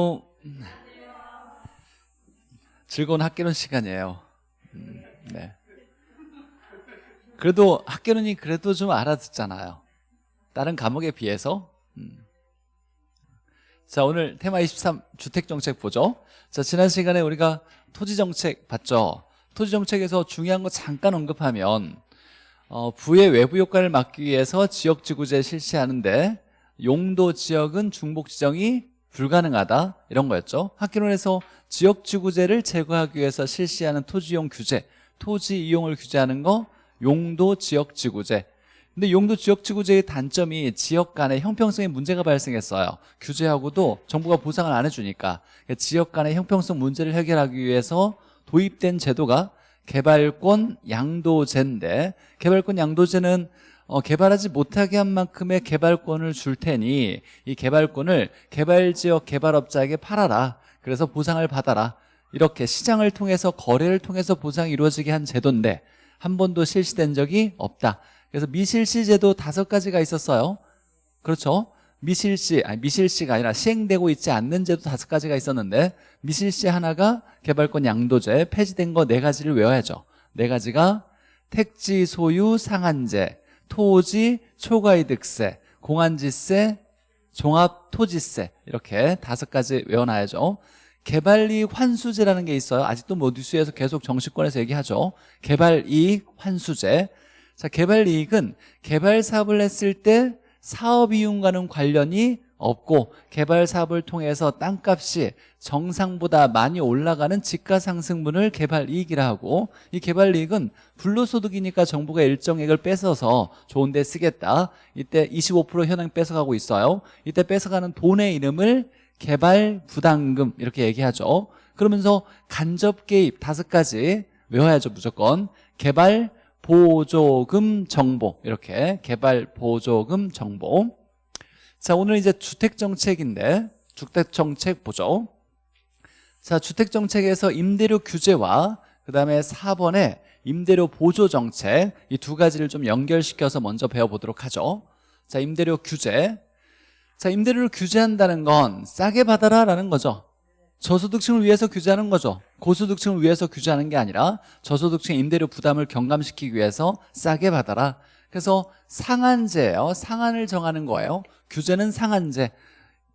어, 즐거운 학교론 시간이에요. 음, 네. 그래도 학교론이 그래도 좀 알아듣잖아요. 다른 과목에 비해서. 음. 자, 오늘 테마 23 주택정책 보죠. 자, 지난 시간에 우리가 토지정책 봤죠. 토지정책에서 중요한 거 잠깐 언급하면 어, 부의 외부 효과를 막기 위해서 지역지구제 실시하는데 용도 지역은 중복 지정이 불가능하다? 이런 거였죠. 학기론에서 지역지구제를 제거하기 위해서 실시하는 토지이용 규제 토지 이용을 규제하는 거 용도 지역지구제. 근데 용도 지역지구제의 단점이 지역 간의 형평성에 문제가 발생했어요. 규제하고도 정부가 보상을 안 해주니까 지역 간의 형평성 문제를 해결하기 위해서 도입된 제도가 개발권 양도제인데 개발권 양도제는 어, 개발하지 못하게 한 만큼의 개발권을 줄 테니 이 개발권을 개발지역 개발업자에게 팔아라. 그래서 보상을 받아라. 이렇게 시장을 통해서 거래를 통해서 보상이 이루어지게 한 제도인데 한 번도 실시된 적이 없다. 그래서 미실시 제도 다섯 가지가 있었어요. 그렇죠? 미실시 아니 미실시가 아니라 시행되고 있지 않는 제도 다섯 가지가 있었는데 미실시 하나가 개발권 양도제 폐지된 거 네 가지를 외워야죠. 네 가지가 택지 소유 상한제 토지 초과이득세 공안지세 종합토지세 이렇게 다섯 가지 외워놔야죠. 개발이익 환수제라는 게 있어요. 아직도 뭐 뉴스에서 계속 정치권에서 얘기하죠. 개발이익 환수제. 자 개발이익은 개발 사업을 했을 때 사업이윤과는 관련이 없고 개발 사업을 통해서 땅값이 정상보다 많이 올라가는 지가상승분을 개발 이익이라 하고 이 개발 이익은 불로소득이니까 정부가 일정액을 뺏어서 좋은 데 쓰겠다. 이때 25% 현행 뺏어가고 있어요. 이때 뺏어가는 돈의 이름을 개발 부담금 이렇게 얘기하죠. 그러면서 간접 개입 다섯 가지 외워야죠 무조건. 개발 보조금 정보. 이렇게 개발 보조금 정보. 자 오늘 이제 주택정책인데 주택정책 보죠. 자 주택정책에서 임대료 규제와 그 다음에 4번에 임대료 보조정책 이 두 가지를 좀 연결시켜서 먼저 배워보도록 하죠. 자 임대료 규제. 자 임대료를 규제한다는 건 싸게 받아라 라는 거죠 저소득층을 위해서 규제하는 거죠. 고소득층을 위해서 규제하는 게 아니라 저소득층 임대료 부담을 경감시키기 위해서 싸게 받아라. 그래서 상한제예요. 상한을 정하는 거예요. 규제는 상한제.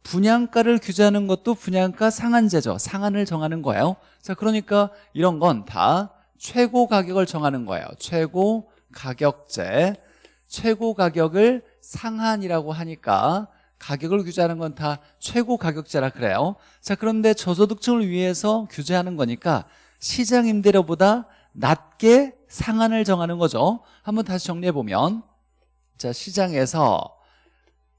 분양가를 규제하는 것도 분양가 상한제죠. 상한을 정하는 거예요. 자 그러니까 이런 건 다 최고 가격을 정하는 거예요. 최고 가격제. 최고 가격을 상한이라고 하니까 가격을 규제하는 건 다 최고 가격제라 그래요. 자 그런데 저소득층을 위해서 규제하는 거니까 시장 임대료보다 낮게 상한을 정하는 거죠. 한번 다시 정리해보면 자 시장에서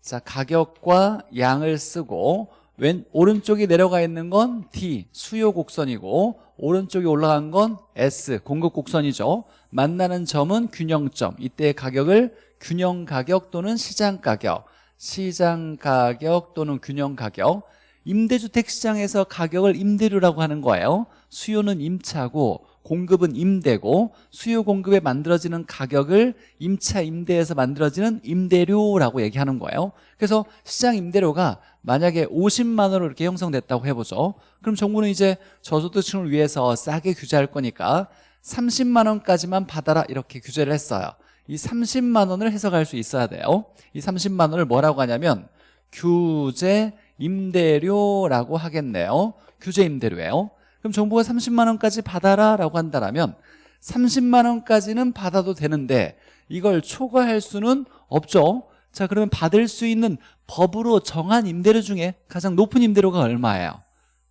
자 가격과 양을 쓰고 왼 오른쪽이 내려가 있는 건 D 수요 곡선이고 오른쪽이 올라간 건 S 공급 곡선이죠. 만나는 점은 균형점 이때 가격을 균형 가격 또는 시장 가격 시장 가격 또는 균형 가격 임대주택 시장에서 가격을 임대료라고 하는 거예요. 수요는 임차고 공급은 임대고 수요 공급에 만들어지는 가격을 임차 임대에서 만들어지는 임대료라고 얘기하는 거예요. 그래서 시장 임대료가 만약에 50만 원으로 이렇게 형성됐다고 해보죠. 그럼 정부는 이제 저소득층을 위해서 싸게 규제할 거니까 30만 원까지만 받아라 이렇게 규제를 했어요 이 30만 원을 해석할 수 있어야 돼요. 이 30만 원을 뭐라고 하냐면 규제 임대료라고 하겠네요. 규제 임대료예요. 그럼 정부가 30만 원까지 받아라 라고 한다면 30만 원까지는 받아도 되는데 이걸 초과할 수는 없죠. 자 그러면 받을 수 있는 법으로 정한 임대료 중에 가장 높은 임대료가 얼마예요?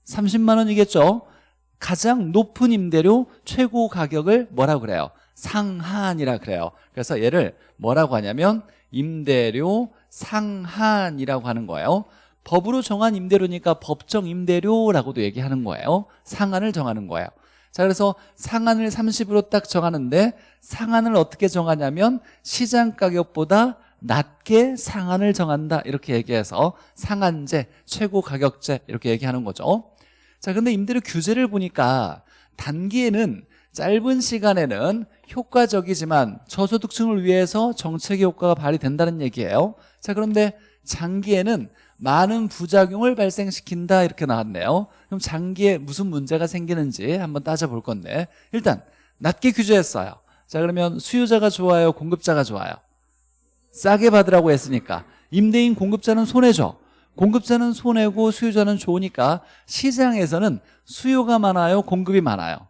30만 원이겠죠? 가장 높은 임대료 최고 가격을 뭐라고 그래요? 상한이라 그래요. 그래서 얘를 뭐라고 하냐면 임대료 상한이라고 하는 거예요. 법으로 정한 임대료니까 법정 임대료라고도 얘기하는 거예요. 상한을 정하는 거예요. 자 그래서 상한을 30으로 딱 정하는데 상한을 어떻게 정하냐면 시장 가격보다 낮게 상한을 정한다. 이렇게 얘기해서 상한제, 최고 가격제 이렇게 얘기하는 거죠. 자 근데 임대료 규제를 보니까 단기에는 짧은 시간에는 효과적이지만 저소득층을 위해서 정책의 효과가 발휘된다는 얘기예요. 자 그런데 장기에는 많은 부작용을 발생시킨다 이렇게 나왔네요. 그럼 장기에 무슨 문제가 생기는지 한번 따져볼 건데 일단 낮게 규제했어요. 자 그러면 수요자가 좋아요 공급자가 좋아요? 싸게 받으라고 했으니까. 임대인 공급자는 손해죠. 공급자는 손해고 수요자는 좋으니까 시장에서는 수요가 많아요 공급이 많아요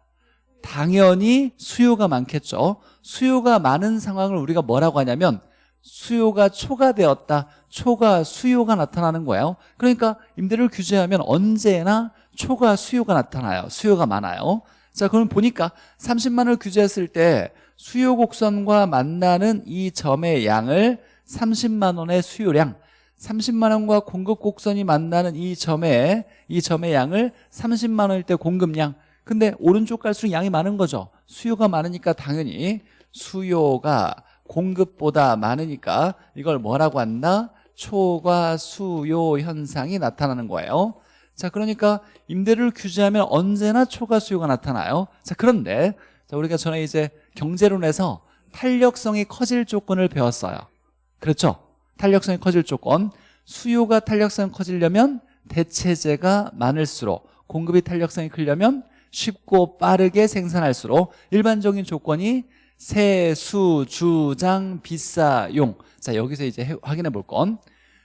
당연히 수요가 많겠죠. 수요가 많은 상황을 우리가 뭐라고 하냐면 수요가 초과되었다. 초과 수요가 나타나는 거예요. 그러니까 임대를 규제하면 언제나 초과 수요가 나타나요. 수요가 많아요. 자 그럼 보니까 30만을 규제했을 때 수요 곡선과 만나는 이 점의 양을 30만 원의 수요량 30만 원과 공급 곡선이 만나는 이 점의 이 점의 양을 30만 원일 때 공급량 근데 오른쪽 갈수록 양이 많은 거죠. 수요가 많으니까 당연히 수요가 공급보다 많으니까 이걸 뭐라고 한다? 초과 수요 현상이 나타나는 거예요. 자 그러니까 임대를 규제하면 언제나 초과 수요가 나타나요. 자 그런데 자, 우리가 전에 이제 경제론에서 탄력성이 커질 조건을 배웠어요. 그렇죠? 탄력성이 커질 조건. 수요가 탄력성이 커지려면 대체재가 많을수록 공급이 탄력성이 크려면 쉽고 빠르게 생산할수록 일반적인 조건이 세수, 주장, 비싸 용. 자 여기서 이제 해- 확인해 볼 건.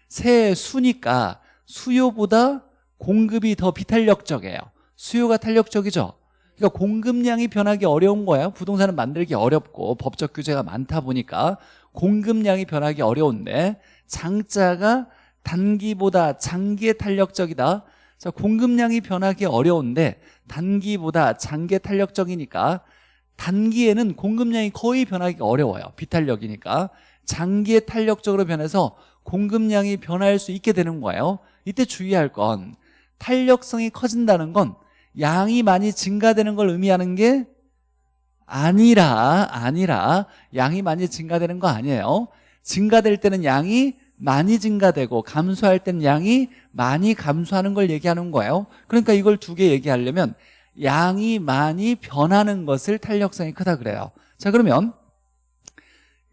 세수니까 수요보다 공급이 더 비탄력적이에요. 수요가 탄력적이죠. 그러니까 공급량이 변하기 어려운 거예요. 부동산은 만들기 어렵고 법적 규제가 많다 보니까 공급량이 변하기 어려운데 장자가 단기보다 장기에 탄력적이다 자 공급량이 변하기 어려운데 단기보다 장기에 탄력적이니까 단기에는 공급량이 거의 변하기 어려워요. 비탄력이니까. 장기에 탄력적으로 변해서 공급량이 변할 수 있게 되는 거예요. 이때 주의할 건 탄력성이 커진다는 건 양이 많이 증가되는 걸 의미하는 게 아니라 아니라 양이 많이 증가되는 거 아니에요. 증가될 때는 양이 많이 증가되고 감소할 때는 양이 많이 감소하는 걸 얘기하는 거예요. 그러니까 이걸 두 개 얘기하려면 양이 많이 변하는 것을 탄력성이 크다 그래요. 자 그러면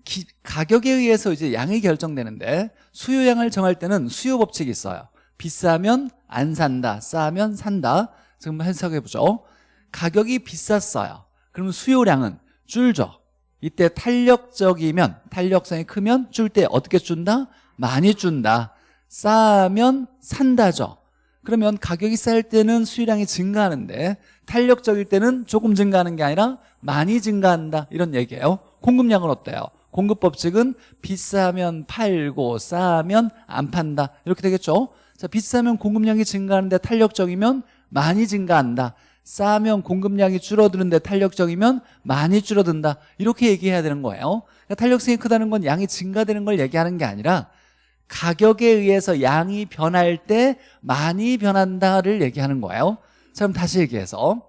기- 가격에 의해서 이제 양이 결정되는데 수요량을 정할 때는 수요 법칙이 있어요. 비싸면 안 산다 싸면 산다. 지금 해석해 보죠. 가격이 비쌌어요. 그러면 수요량은 줄죠. 이때 탄력적이면 탄력성이 크면 줄 때 어떻게 준다? 많이 준다. 싸면 산다죠. 그러면 가격이 쌀 때는 수요량이 증가하는데 탄력적일 때는 조금 증가하는 게 아니라 많이 증가한다. 이런 얘기예요. 공급량은 어때요? 공급 법칙은 비싸면 팔고 싸면 안 판다. 이렇게 되겠죠? 자 비싸면 공급량이 증가하는데 탄력적이면 많이 증가한다. 싸면 공급량이 줄어드는데 탄력적이면 많이 줄어든다. 이렇게 얘기해야 되는 거예요. 그러니까 탄력성이 크다는 건 양이 증가되는 걸 얘기하는 게 아니라 가격에 의해서 양이 변할 때 많이 변한다를 얘기하는 거예요. 자 그럼 다시 얘기해서.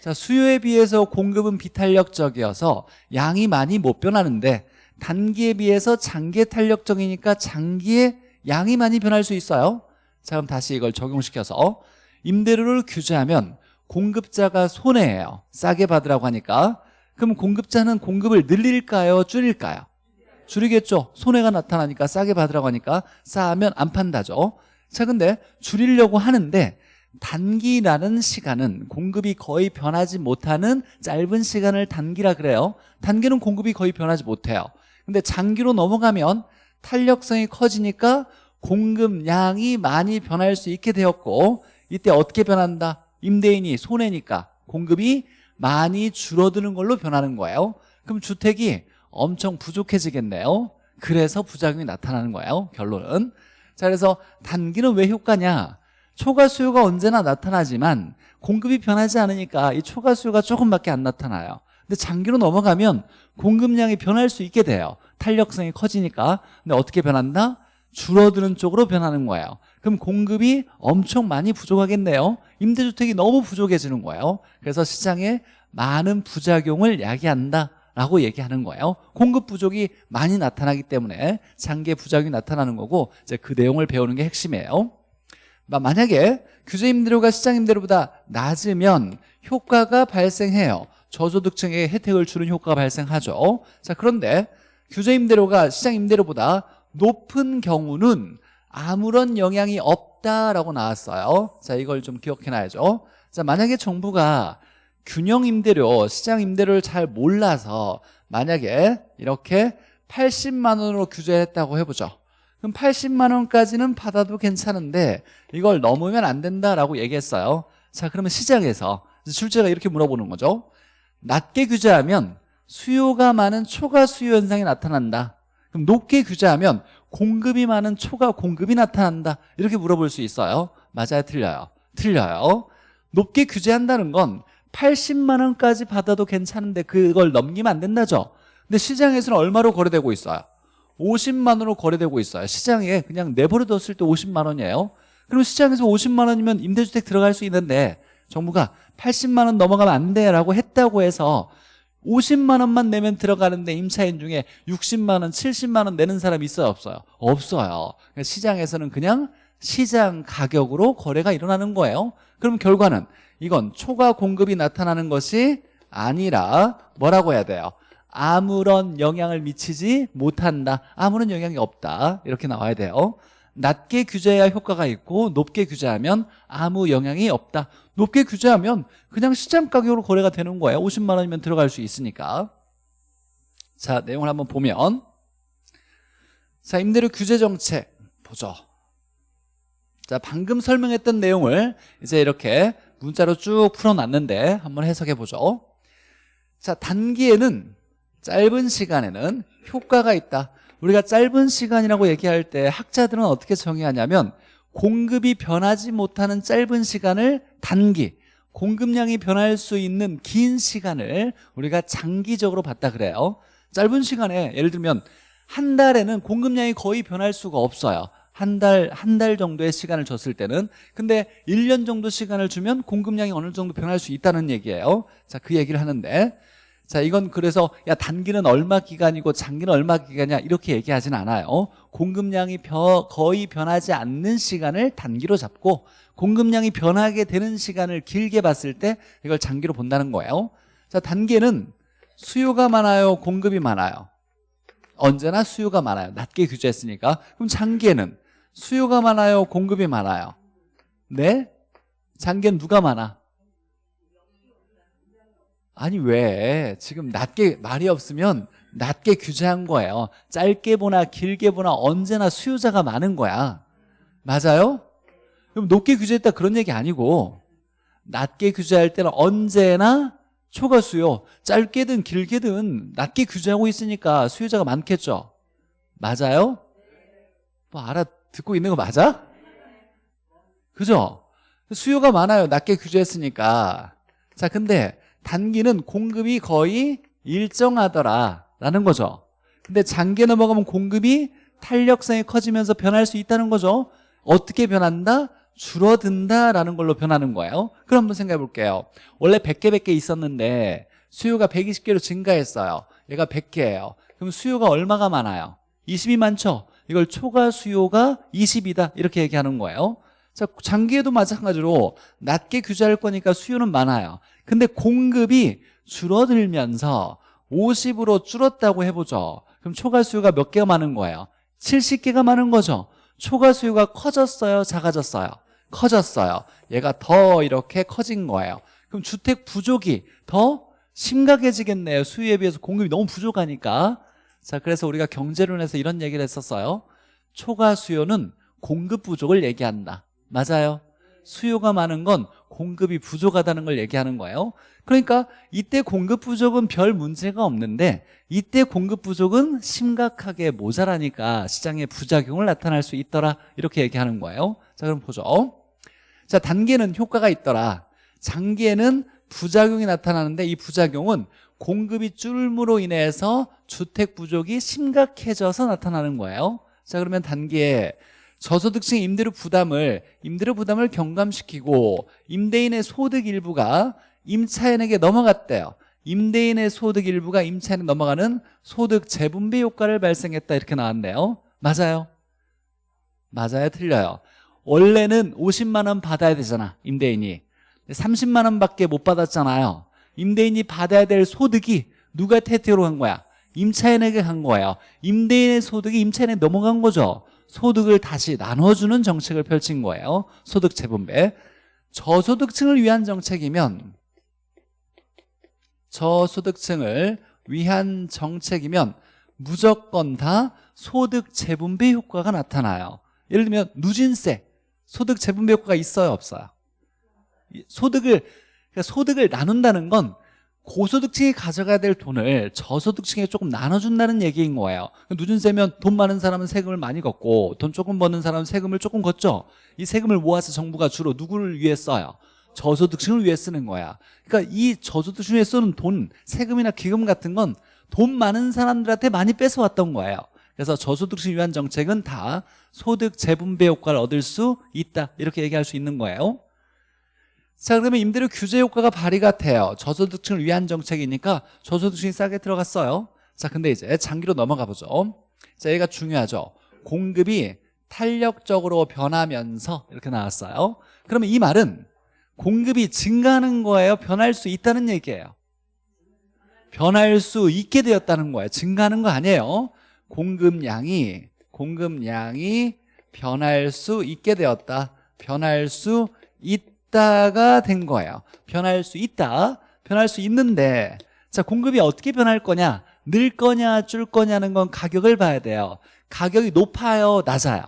자 수요에 비해서 공급은 비탄력적이어서 양이 많이 못 변하는데 단기에 비해서 장기에 탄력적이니까 장기에 양이 많이 변할 수 있어요. 자 그럼 다시 이걸 적용시켜서 임대료를 규제하면 공급자가 손해예요. 싸게 받으라고 하니까. 그럼 공급자는 공급을 늘릴까요? 줄일까요 줄이겠죠? 손해가 나타나니까 싸게 받으라고 하니까 싸면 안 판다죠. 자 근데 줄이려고 하는데 단기라는 시간은 공급이 거의 변하지 못하는 짧은 시간을 단기라 그래요. 단기는 공급이 거의 변하지 못해요. 근데 장기로 넘어가면 탄력성이 커지니까 공급량이 많이 변할 수 있게 되었고 이때 어떻게 변한다? 임대인이 손해니까 공급이 많이 줄어드는 걸로 변하는 거예요. 그럼 주택이 엄청 부족해지겠네요. 그래서 부작용이 나타나는 거예요 결론은. 자 그래서 단기는 왜 효과냐? 초과 수요가 언제나 나타나지만 공급이 변하지 않으니까 이 초과 수요가 조금밖에 안 나타나요. 근데 장기로 넘어가면 공급량이 변할 수 있게 돼요. 탄력성이 커지니까. 근데 어떻게 변한다? 줄어드는 쪽으로 변하는 거예요. 그럼 공급이 엄청 많이 부족하겠네요. 임대주택이 너무 부족해지는 거예요. 그래서 시장에 많은 부작용을 야기한다 라고 얘기하는 거예요. 공급 부족이 많이 나타나기 때문에 장기의 부작용이 나타나는 거고 이제 그 내용을 배우는 게 핵심이에요. 마- 만약에 규제 임대료가 시장 임대료보다 낮으면 효과가 발생해요. 저소득층에게 혜택을 주는 효과가 발생하죠. 자 그런데 규제 임대료가 시장 임대료보다 높은 경우는 아무런 영향이 없다라고 나왔어요. 자 이걸 좀 기억해놔야죠. 자 만약에 정부가 균형 임대료 시장 임대료를 잘 몰라서 만약에 이렇게 80만 원으로 규제했다고 해보죠. 그럼 80만 원까지는 받아도 괜찮은데 이걸 넘으면 안 된다라고 얘기했어요. 자 그러면 시장에서 출제가 이렇게 물어보는 거죠. 낮게 규제하면 수요가 많은 초과 수요 현상이 나타난다. 그럼 높게 규제하면 공급이 많은 초과 공급이 나타난다. 이렇게 물어볼 수 있어요. 맞아요? 틀려요? 틀려요. 높게 규제한다는 건 80만 원까지 받아도 괜찮은데 그걸 넘기면 안 된다죠. 근데 시장에서는 얼마로 거래되고 있어요? 50만 원으로 거래되고 있어요. 시장에 그냥 내버려뒀을 때 50만 원이에요. 그럼 시장에서 50만 원이면 임대주택 들어갈 수 있는데 정부가 80만 원 넘어가면 안 돼라고 했다고 해서 50만 원만 내면 들어가는데 임차인 중에 60만 원, 70만 원 내는 사람 있어요? 없어요? 없어요. 시장에서는 그냥 시장 가격으로 거래가 일어나는 거예요. 그럼 결과는 이건 초과 공급이 나타나는 것이 아니라 뭐라고 해야 돼요? 아무런 영향을 미치지 못한다. 아무런 영향이 없다. 이렇게 나와야 돼요. 낮게 규제해야 효과가 있고 높게 규제하면 아무 영향이 없다. 높게 규제하면 그냥 시장 가격으로 거래가 되는 거예요. 50만 원이면 들어갈 수 있으니까. 자 내용을 한번 보면. 자 임대료 규제 정책 보죠. 자 방금 설명했던 내용을 이제 이렇게 문자로 쭉 풀어놨는데 한번 해석해 보죠. 자 단기에는 짧은 시간에는 효과가 있다. 우리가 짧은 시간이라고 얘기할 때 학자들은 어떻게 정의하냐면 공급이 변하지 못하는 짧은 시간을 단기 공급량이 변할 수 있는 긴 시간을 우리가 장기적으로 봤다 그래요. 짧은 시간에 예를 들면 한 달에는 공급량이 거의 변할 수가 없어요 한 달, 한 달 정도의 시간을 줬을 때는 근데 1년 정도 시간을 주면 공급량이 어느 정도 변할 수 있다는 얘기예요. 자, 그 얘기를 하는데. 자 이건 그래서 야 단기는 얼마 기간이고 장기는 얼마 기간이냐 이렇게 얘기하진 않아요. 공급량이 벼, 거의 변하지 않는 시간을 단기로 잡고 공급량이 변하게 되는 시간을 길게 봤을 때 이걸 장기로 본다는 거예요. 자 단기에는 수요가 많아요 공급이 많아요. 언제나 수요가 많아요. 낮게 규제했으니까. 그럼 장기에는 수요가 많아요 공급이 많아요 네? 장기엔 누가 많아? 아니 왜 지금 낮게 말이 없으면 낮게 규제한 거예요 짧게 보나 길게 보나 언제나 수요자가 많은 거야 맞아요? 그럼 높게 규제했다 그런 얘기 아니고 낮게 규제할 때는 언제나 초과 수요 짧게든 길게든 낮게 규제하고 있으니까 수요자가 많겠죠 맞아요? 뭐 알아 듣고 있는 거 맞아? 그죠? 수요가 많아요 낮게 규제했으니까 자 근데 단기는 공급이 거의 일정하더라 라는 거죠 근데 장기에 넘어가면 공급이 탄력성이 커지면서 변할 수 있다는 거죠 어떻게 변한다? 줄어든다라는 걸로 변하는 거예요 그럼 한번 생각해 볼게요 원래 100개 100개 있었는데 수요가 120개로 증가했어요 얘가 100개예요 그럼 수요가 얼마가 많아요? 20이 많죠? 이걸 초과 수요가 20이다. 이렇게 얘기하는 거예요. 자 장기에도 마찬가지로 낮게 규제할 거니까 수요는 많아요. 근데 공급이 줄어들면서 50으로 줄었다고 해보죠. 그럼 초과 수요가 몇 개가 많은 거예요? 70개가 많은 거죠. 초과 수요가 커졌어요? 작아졌어요? 커졌어요. 얘가 더 이렇게 커진 거예요. 그럼 주택 부족이 더 심각해지겠네요. 수요에 비해서 공급이 너무 부족하니까 자 그래서 우리가 경제론에서 이런 얘기를 했었어요. 초과 수요는 공급 부족을 얘기한다. 맞아요. 수요가 많은 건 공급이 부족하다는 걸 얘기하는 거예요. 그러니까 이때 공급 부족은 별 문제가 없는데 이때 공급 부족은 심각하게 모자라니까 시장에 부작용을 나타날 수 있더라. 이렇게 얘기하는 거예요. 자 그럼 보죠. 자 단계는 효과가 있더라. 장기에는 부작용이 나타나는데 이 부작용은 공급이 줄므로 인해서 주택 부족이 심각해져서 나타나는 거예요. 자 그러면 단기에 저소득층 임대료 부담을 임대료 부담을 경감시키고 임대인의 소득 일부가 임차인에게 넘어갔대요. 임대인의 소득 일부가 임차인에 넘어가는 소득 재분배 효과를 발생했다 이렇게 나왔네요. 맞아요? 맞아요? 틀려요. 원래는 50만 원 받아야 되잖아 임대인이. 30만 원밖에 못 받았잖아요 임대인이 받아야 될 소득이 누가 태태로 간 거야? 임차인에게 간 거예요. 임대인의 소득이 임차인에 넘어간 거죠. 소득을 다시 나눠주는 정책을 펼친 거예요. 소득 재분배. 저소득층을 위한 정책이면 저소득층을 위한 정책이면 무조건 다 소득 재분배 효과가 나타나요. 예를 들면 누진세. 소득 재분배 효과가 있어요? 없어요? 이 소득을 그러니까 소득을 나눈다는 건 고소득층이 가져가야 될 돈을 저소득층에 조금 나눠준다는 얘기인 거예요. 누진세면 돈 많은 사람은 세금을 많이 걷고 돈 조금 버는 사람은 세금을 조금 걷죠. 이 세금을 모아서 정부가 주로 누구를 위해 써요? 저소득층을 위해 쓰는 거야. 그러니까 이 저소득층에 쓰는 돈 세금이나 기금 같은 건 돈 많은 사람들한테 많이 뺏어왔던 거예요. 그래서 저소득층 위한 정책은 다 소득 재분배 효과를 얻을 수 있다. 이렇게 얘기할 수 있는 거예요 자 그러면 임대료 규제 효과가 발휘가 돼요. 저소득층을 위한 정책이니까 저소득층이 싸게 들어갔어요. 자 근데 이제 장기로 넘어가 보죠. 자 얘가 중요하죠. 공급이 탄력적으로 변하면서 이렇게 나왔어요. 그러면 이 말은 공급이 증가하는 거예요? 변할 수 있다는 얘기예요. 변할 수 있게 되었다는 거예요. 증가하는 거 아니에요. 공급량이 공급량이 변할 수 있게 되었다. 변할 수 있다 가 된 거예요. 변할 수 있다 변할 수 있는데. 자 공급이 어떻게 변할 거냐? 늘 거냐 줄 거냐는 건 가격을 봐야 돼요. 가격이 높아요 낮아요?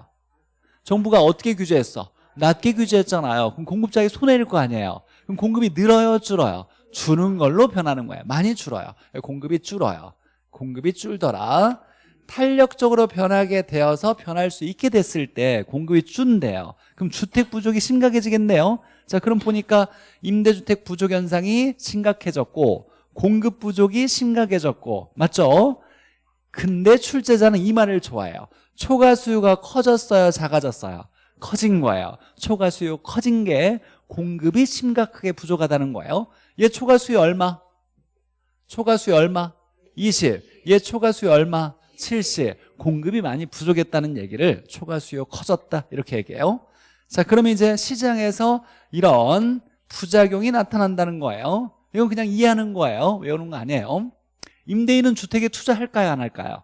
정부가 어떻게 규제했어? 낮게 규제했잖아요. 그럼 공급자에게 손해일 거 아니에요. 그럼 공급이 늘어요 줄어요? 주는 걸로 변하는 거예요. 많이 줄어요. 공급이 줄어요. 공급이 줄더라. 탄력적으로 변하게 되어서 변할 수 있게 됐을 때 공급이 준대요. 그럼 주택 부족이 심각해지겠네요 자 그럼 보니까 임대주택 부족 현상이 심각해졌고 공급 부족이 심각해졌고 맞죠? 근데 출제자는 이 말을 좋아해요 초과 수요가 커졌어요 작아졌어요 커진 거예요 초과 수요 커진 게 공급이 심각하게 부족하다는 거예요 얘 초과 수요 얼마? 초과 수요 얼마? 20. 얘 초과 수요 얼마? 70. 공급이 많이 부족했다는 얘기를 초과 수요 커졌다 이렇게 얘기해요 자 그러면 이제 시장에서 이런 부작용이 나타난다는 거예요. 이건 그냥 이해하는 거예요. 외우는 거 아니에요. 임대인은 주택에 투자할까요? 안 할까요?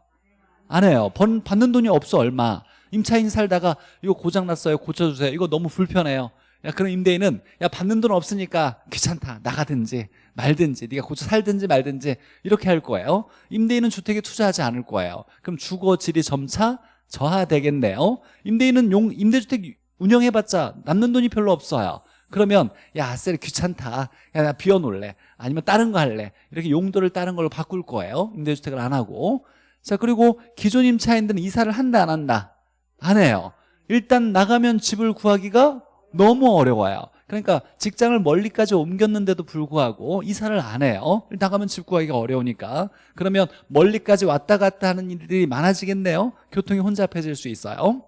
안 해요. 번, 받는 돈이 없어 얼마. 임차인 살다가 이거 고장났어요. 고쳐주세요. 이거 너무 불편해요. 야 그럼 임대인은 야 받는 돈 없으니까 귀찮다. 나가든지 말든지 네가 고쳐 살든지 말든지 이렇게 할 거예요. 임대인은 주택에 투자하지 않을 거예요. 그럼 주거 질이 점차 저하되겠네요. 임대인은 용 임대주택 운영해봤자 남는 돈이 별로 없어요. 그러면 야쎄 귀찮다. 야 나 비워놓을래. 아니면 다른 거 할래. 이렇게 용도를 다른 걸로 바꿀 거예요. 임대주택을 안 하고. 자 그리고 기존 임차인들은 이사를 한다 안 한다? 안 해요. 일단 나가면 집을 구하기가 너무 어려워요. 그러니까 직장을 멀리까지 옮겼는데도 불구하고 이사를 안 해요. 나가면 집 구하기가 어려우니까. 그러면 멀리까지 왔다 갔다 하는 일들이 많아지겠네요. 교통이 혼잡해질 수 있어요.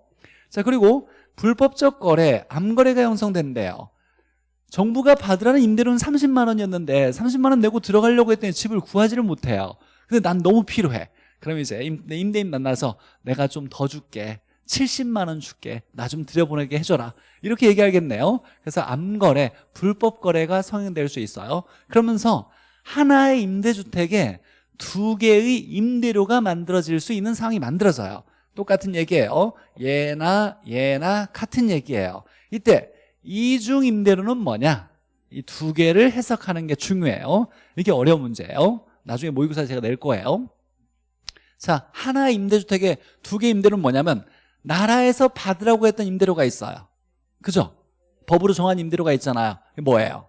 자 그리고 불법적 거래, 암거래가 형성된대요. 정부가 받으라는 임대료는 30만 원이었는데 30만 원 내고 들어가려고 했더니 집을 구하지를 못해요. 근데 난 너무 필요해. 그럼 이제 임대인 만나서 내가 좀 더 줄게. 70만 원 줄게. 나 좀 들여보내게 해줘라. 이렇게 얘기하겠네요. 그래서 암거래, 불법 거래가 성행될 수 있어요. 그러면서 하나의 임대주택에 두 개의 임대료가 만들어질 수 있는 상황이 만들어져요 똑같은 얘기예요. 얘나 얘나 같은 얘기예요. 이때 이중 임대료는 뭐냐? 이 두 개를 해석하는 게 중요해요. 이게 어려운 문제예요. 나중에 모의고사 제가 낼 거예요. 자 하나의 임대주택에 두 개 임대료는 뭐냐면 나라에서 받으라고 했던 임대료가 있어요. 그죠? 법으로 정한 임대료가 있잖아요. 뭐예요?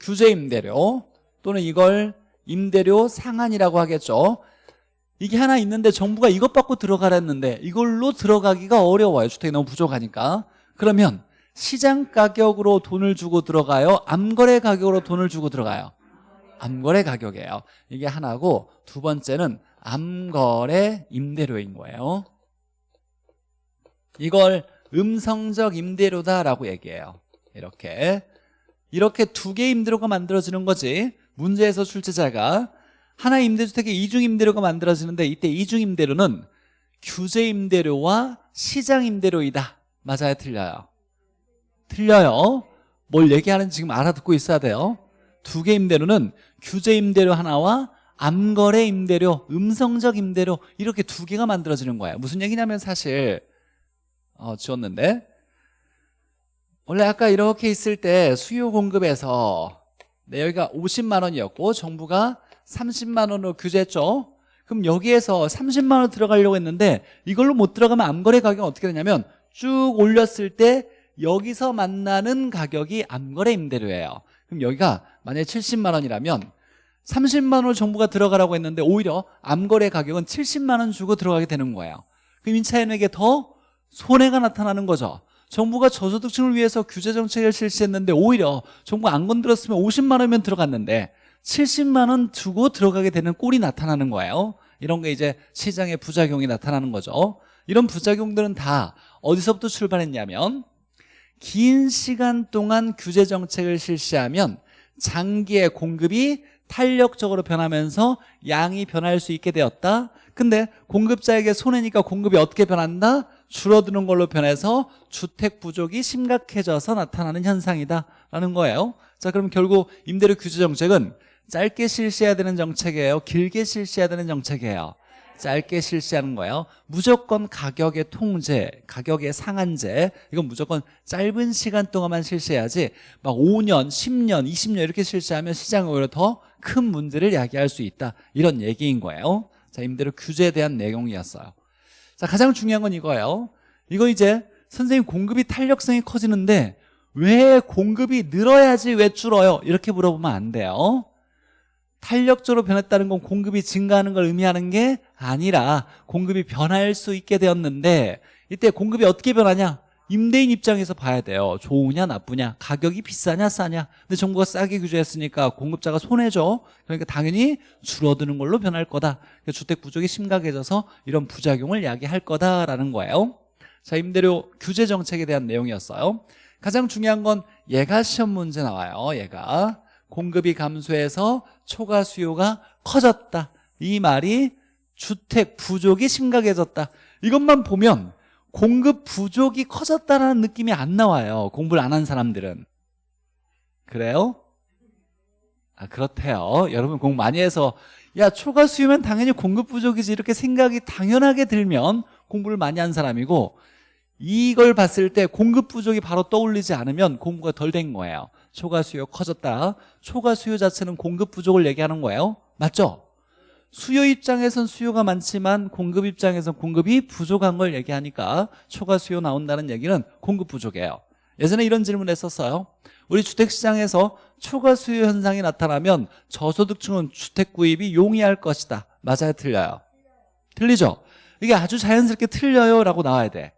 규제 임대료 또는 이걸 임대료 상한이라고 하겠죠 이게 하나 있는데 정부가 이것 받고 들어가랬는데 이걸로 들어가기가 어려워요. 주택이 너무 부족하니까. 그러면 시장 가격으로 돈을 주고 들어가요? 암거래 가격으로 돈을 주고 들어가요? 암거래 가격이에요. 이게 하나고 두 번째는 암거래 임대료인 거예요. 이걸 음성적 임대료다라고 얘기해요. 이렇게. 이렇게 두 개의 임대료가 만들어지는 거지. 문제에서 출제자가 하나 임대주택에 이중 임대료가 만들어지는데 이때 이중 임대료는 규제 임대료와 시장 임대료이다. 맞아요? 틀려요. 틀려요. 뭘 얘기하는지 지금 알아듣고 있어야 돼요. 두 개 임대료는 규제 임대료 하나와 암거래 임대료, 음성적 임대료 이렇게 두 개가 만들어지는 거예요. 무슨 얘기냐면 사실 어, 지웠는데. 원래 아까 이렇게 있을 때 수요 공급에서 네, 여기가 50만 원이었고 정부가 30만 원으로 규제했죠. 그럼 여기에서 30만 원 들어가려고 했는데 이걸로 못 들어가면 암거래 가격은 어떻게 되냐면 쭉 올렸을 때 여기서 만나는 가격이 암거래 임대료예요. 그럼 여기가 만약에 70만 원이라면 30만 원 정부가 들어가라고 했는데 오히려 암거래 가격은 70만 원 주고 들어가게 되는 거예요. 그럼 임차인에게 더 손해가 나타나는 거죠 정부가 저소득층을 위해서 규제 정책을 실시했는데 오히려 정부가 안 건드렸으면 50만 원이면 들어갔는데 70만 원 주고 들어가게 되는 꼴이 나타나는 거예요. 이런 게 이제 시장의 부작용이 나타나는 거죠. 이런 부작용들은 다 어디서부터 출발했냐면 긴 시간 동안 규제 정책을 실시하면 장기의 공급이 탄력적으로 변하면서 양이 변할 수 있게 되었다. 근데 공급자에게 손해니까 공급이 어떻게 변한다? 줄어드는 걸로 변해서 주택 부족이 심각해져서 나타나는 현상이다. 라는 거예요. 자 그럼 결국 임대료 규제 정책은 짧게 실시해야 되는 정책이에요? 길게 실시해야 되는 정책이에요? 짧게 실시하는 거예요. 무조건 가격의 통제, 가격의 상한제. 이건 무조건 짧은 시간 동안만 실시해야지 막 5년, 10년, 20년 이렇게 실시하면 시장이 오히려 더 큰 문제를 야기할 수 있다. 이런 얘기인 거예요. 자 임대료 규제에 대한 내용이었어요 자 가장 중요한 건 이거예요. 이거 이제 선생님 공급이 탄력성이 커지는데 왜 공급이 늘어야지 왜 줄어요? 이렇게 물어보면 안 돼요. 탄력적으로 변했다는 건 공급이 증가하는 걸 의미하는 게 아니라 공급이 변할 수 있게 되었는데 이때 공급이 어떻게 변하냐 임대인 입장에서 봐야 돼요. 좋으냐 나쁘냐 가격이 비싸냐 싸냐. 근데 정부가 싸게 규제했으니까 공급자가 손해죠. 그러니까 당연히 줄어드는 걸로 변할 거다. 그러니까 주택 부족이 심각해져서 이런 부작용을 야기할 거다라는 거예요. 자 임대료 규제 정책에 대한 내용이었어요. 가장 중요한 건 얘가 시험 문제 나와요 얘가. 공급이 감소해서 초과 수요가 커졌다. 이 말이 주택 부족이 심각해졌다. 이것만 보면 공급 부족이 커졌다는 느낌이 안 나와요. 공부를 안 한 사람들은. 그래요? 아 그렇대요. 여러분 공부 많이 해서 야 초과 수요면 당연히 공급 부족이지 이렇게 생각이 당연하게 들면 공부를 많이 한 사람이고 이걸 봤을 때 공급 부족이 바로 떠올리지 않으면 공부가 덜 된 거예요. 초과 수요 커졌다. 초과 수요 자체는 공급 부족을 얘기하는 거예요. 맞죠? 수요 입장에선 수요가 많지만 공급 입장에선 공급이 부족한 걸 얘기하니까 초과 수요 나온다는 얘기는 공급 부족이에요. 예전에 이런 질문 했었어요. 우리 주택시장에서 초과 수요 현상이 나타나면 저소득층은 주택 구입이 용이할 것이다. 맞아요? 틀려요? 틀리죠? 이게 아주 자연스럽게 틀려요 라고 나와야 돼.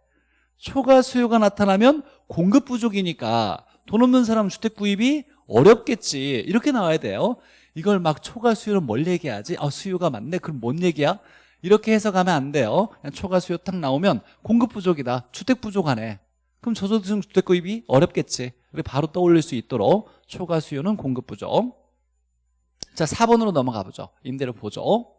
초과 수요가 나타나면 공급 부족이니까 돈 없는 사람 주택 구입이 어렵겠지. 이렇게 나와야 돼요 이걸 막 초과 수요는 뭘 얘기하지? 아 수요가 많네. 그럼 뭔 얘기야? 이렇게 해석하면 안 돼요. 그냥 초과 수요 딱 나오면 공급 부족이다. 주택 부족하네. 그럼 저소득층 주택 구입이 어렵겠지. 바로 떠올릴 수 있도록 초과 수요는 공급 부족. 자 4번으로 넘어가 보죠. 임대료 보조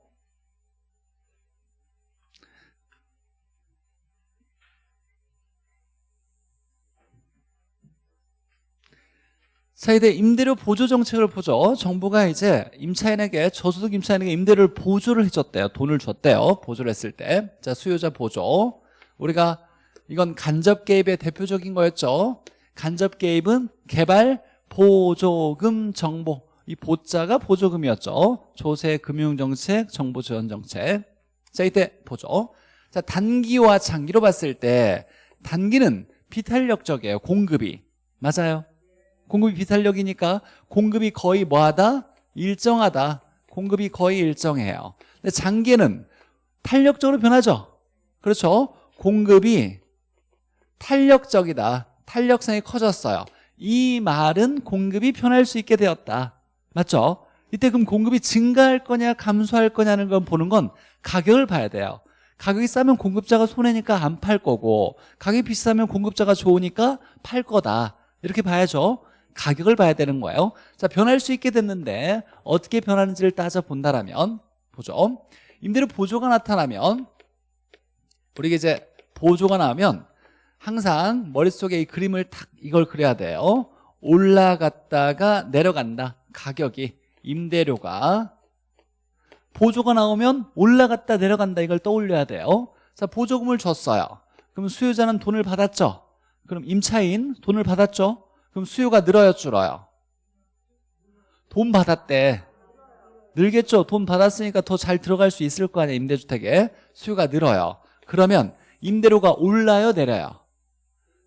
자 이제 임대료 보조 정책을 보죠. 정부가 이제 임차인에게 저소득 임차인에게 임대료를 보조를 해줬대요. 돈을 줬대요. 보조를 했을 때 자 수요자 보조. 우리가 이건 간접 개입의 대표적인 거였죠. 간접 개입은 개발 보조금 정보. 이 보자가 보조금이었죠. 조세 금융정책 정보 지원 정책. 자 이때 보죠. 자 단기와 장기로 봤을 때 단기는 비탄력적이에요. 공급이. 맞아요 공급이 비탄력이니까 공급이 거의 뭐하다? 일정하다. 공급이 거의 일정해요. 근데 장기는 탄력적으로 변하죠. 그렇죠? 공급이 탄력적이다. 탄력성이 커졌어요. 이 말은 공급이 변할 수 있게 되었다. 맞죠? 이때 그럼 공급이 증가할 거냐 감소할 거냐는 건 보는 건 가격을 봐야 돼요. 가격이 싸면 공급자가 손해니까 안 팔 거고 가격이 비싸면 공급자가 좋으니까 팔 거다. 이렇게 봐야죠 가격을 봐야 되는 거예요. 자 변할 수 있게 됐는데 어떻게 변하는지를 따져본다라면 보죠. 임대료 보조가 나타나면 우리가 이제 보조가 나오면 항상 머릿속에 이 그림을 탁 이걸 그려야 돼요. 올라갔다가 내려간다. 가격이 임대료가. 보조가 나오면 올라갔다 내려간다 이걸 떠올려야 돼요. 자 보조금을 줬어요. 그럼 수요자는 돈을 받았죠? 그럼 임차인 돈을 받았죠 그럼 수요가 늘어요 줄어요. 돈 받았대. 늘겠죠? 돈 받았으니까 더 잘 들어갈 수 있을 거 아니야 임대주택에. 수요가 늘어요. 그러면 임대료가 올라요 내려요?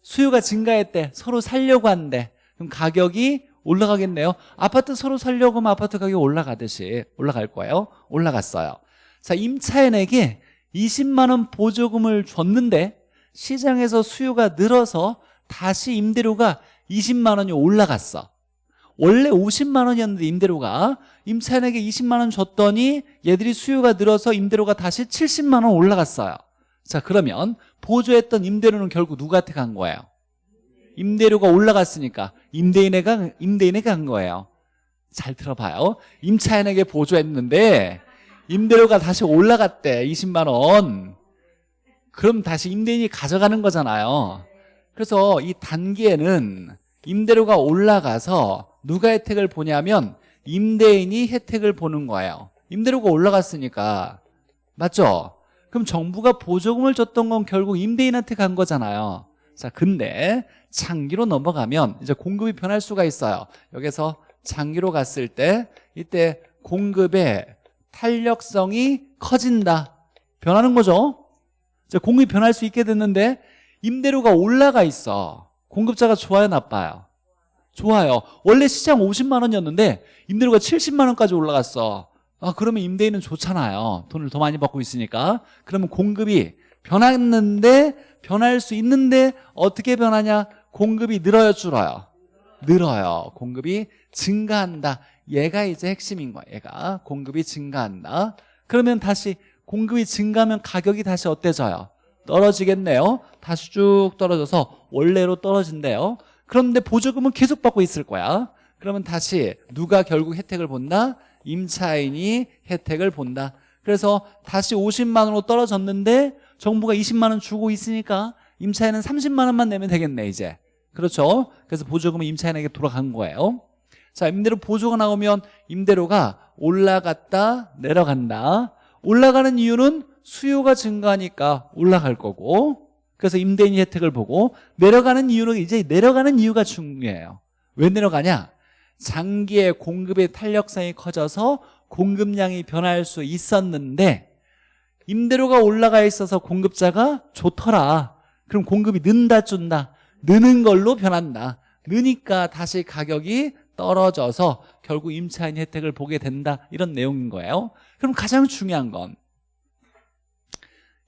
수요가 증가했대. 서로 살려고 하는데 그럼 가격이 올라가겠네요. 아파트 서로 살려고 하면 아파트 가격이 올라가듯이 올라갈 거예요. 올라갔어요. 자 임차인에게 20만 원 보조금을 줬는데 시장에서 수요가 늘어서 다시 임대료가 20만 원이 올라갔어. 원래 50만 원이었는데 임대료가 임차인에게 20만 원 줬더니 얘들이 수요가 늘어서 임대료가 다시 70만 원 올라갔어요. 자 그러면 보조했던 임대료는 결국 누구한테 간 거예요? 임대료가 올라갔으니까 임대인에게 임대인에게 간 거예요. 잘 들어봐요. 임차인에게 보조했는데 임대료가 다시 올라갔대 20만 원. 그럼 다시 임대인이 가져가는 거잖아요. 그래서 이 단계에는 임대료가 올라가서 누가 혜택을 보냐면 임대인이 혜택을 보는 거예요. 임대료가 올라갔으니까. 맞죠? 그럼 정부가 보조금을 줬던 건 결국 임대인한테 간 거잖아요. 자 근데 장기로 넘어가면 이제 공급이 변할 수가 있어요. 여기서 장기로 갔을 때 이때 공급의 탄력성이 커진다. 변하는 거죠? 이제 공급이 변할 수 있게 됐는데 임대료가 올라가 있어 공급자가 좋아요 나빠요? 좋아요. 원래 시장 50만 원이었는데 임대료가 70만 원까지 올라갔어. 아 그러면 임대인은 좋잖아요. 돈을 더 많이 받고 있으니까. 그러면 공급이 변했는데 변할 수 있는데 어떻게 변하냐? 공급이 늘어요 줄어요? 늘어요. 공급이 증가한다. 얘가 이제 핵심인 거야 얘가. 공급이 증가한다. 그러면 다시 공급이 증가하면 가격이 다시 어때져요 떨어지겠네요. 다시 쭉 떨어져서 원래로 떨어진대요. 그런데 보조금은 계속 받고 있을 거야. 그러면 다시 누가 결국 혜택을 본다? 임차인이 혜택을 본다. 그래서 다시 50만 원으로 떨어졌는데 정부가 20만 원 주고 있으니까 임차인은 30만 원만 내면 되겠네 이제. 그렇죠? 그래서 보조금은 임차인에게 돌아간 거예요. 자 임대료 보조가 나오면 임대료가 올라갔다 내려간다. 올라가는 이유는 수요가 증가하니까 올라갈 거고 그래서 임대인이 혜택을 보고 내려가는 이유는 이제 내려가는 이유가 중요해요. 왜 내려가냐? 장기의 공급의 탄력성이 커져서 공급량이 변할 수 있었는데 임대료가 올라가 있어서 공급자가 좋더라. 그럼 공급이 는다 준다? 느는 걸로 변한다. 느니까 다시 가격이 떨어져서 결국 임차인 혜택을 보게 된다. 이런 내용인 거예요. 그럼 가장 중요한 건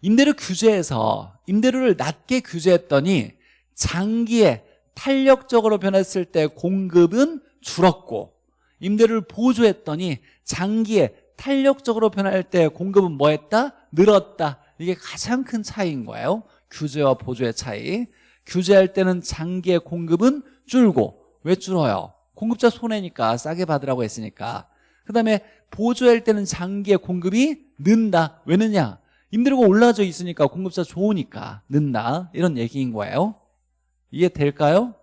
임대료 규제에서 임대료를 낮게 규제했더니 장기에 탄력적으로 변했을 때 공급은 줄었고 임대료를 보조했더니 장기에 탄력적으로 변할 때 공급은 뭐 했다? 늘었다 이게 가장 큰 차이인 거예요 규제와 보조의 차이 규제할 때는 장기의 공급은 줄고 왜 줄어요? 공급자 손해니까 싸게 받으라고 했으니까 그 다음에 보조할 때는 장기의 공급이 는다 왜 느냐? 임대료가 올라져 있으니까 공급자 좋으니까 는다. 이런 얘기인 거예요. 이해 될까요?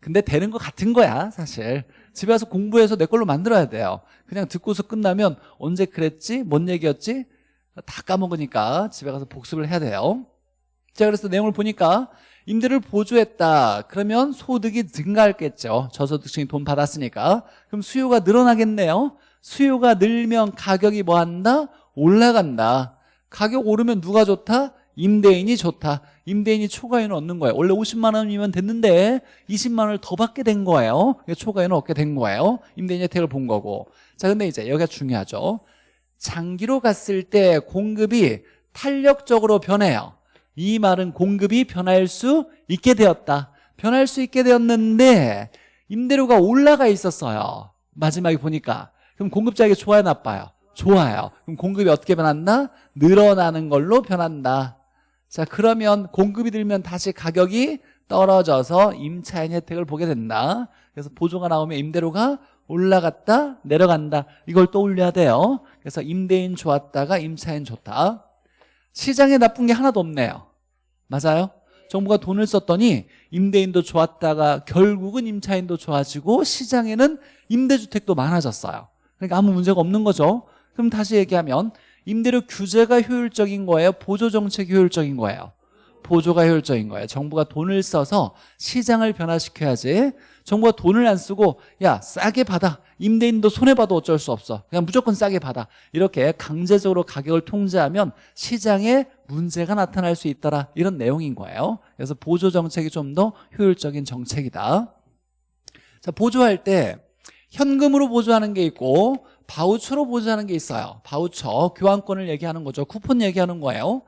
근데 되는 것 같은 거야 사실. 집에 와서 공부해서 내 걸로 만들어야 돼요. 그냥 듣고서 끝나면 언제 그랬지? 뭔 얘기였지? 다 까먹으니까 집에 가서 복습을 해야 돼요. 자 그래서 내용을 보니까 임대를 보조했다. 그러면 소득이 증가했겠죠. 저소득층이 돈 받았으니까. 그럼 수요가 늘어나겠네요. 수요가 늘면 가격이 뭐한다? 올라간다 가격 오르면 누가 좋다? 임대인이 좋다. 임대인이 초과인을 얻는 거예요. 원래 50만 원이면 됐는데 20만 원을 더 받게 된 거예요. 초과인을 얻게 된 거예요. 임대인 혜택을 본 거고. 자 근데 이제 여기가 중요하죠. 장기로 갔을 때 공급이 탄력적으로 변해요. 이 말은 공급이 변할 수 있게 되었다. 변할 수 있게 되었는데 임대료가 올라가 있었어요. 마지막에 보니까. 그럼 공급자에게 좋아요 나빠요 좋아요. 그럼 공급이 어떻게 변한다? 늘어나는 걸로 변한다. 자 그러면 공급이 들면 다시 가격이 떨어져서 임차인 혜택을 보게 된다. 그래서 보조가 나오면 임대료가 올라갔다 내려간다. 이걸 떠올려야 돼요. 그래서 임대인 좋았다가 임차인 좋다. 시장에 나쁜 게 하나도 없네요. 맞아요? 정부가 돈을 썼더니 임대인도 좋았다가 결국은 임차인도 좋아지고 시장에는 임대주택도 많아졌어요. 그러니까 아무 문제가 없는 거죠 그럼 다시 얘기하면 임대료 규제가 효율적인 거예요? 보조 정책이 효율적인 거예요? 보조가 효율적인 거예요. 정부가 돈을 써서 시장을 변화시켜야지. 정부가 돈을 안 쓰고 야 싸게 받아. 임대인도 손해봐도 어쩔 수 없어. 그냥 무조건 싸게 받아. 이렇게 강제적으로 가격을 통제하면 시장에 문제가 나타날 수 있더라. 이런 내용인 거예요. 그래서 보조 정책이 좀 더 효율적인 정책이다. 자 보조할 때 현금으로 보조하는 게 있고 바우처로 보조하는 게 있어요. 바우처 교환권을 얘기하는 거죠. 쿠폰 얘기하는 거예요.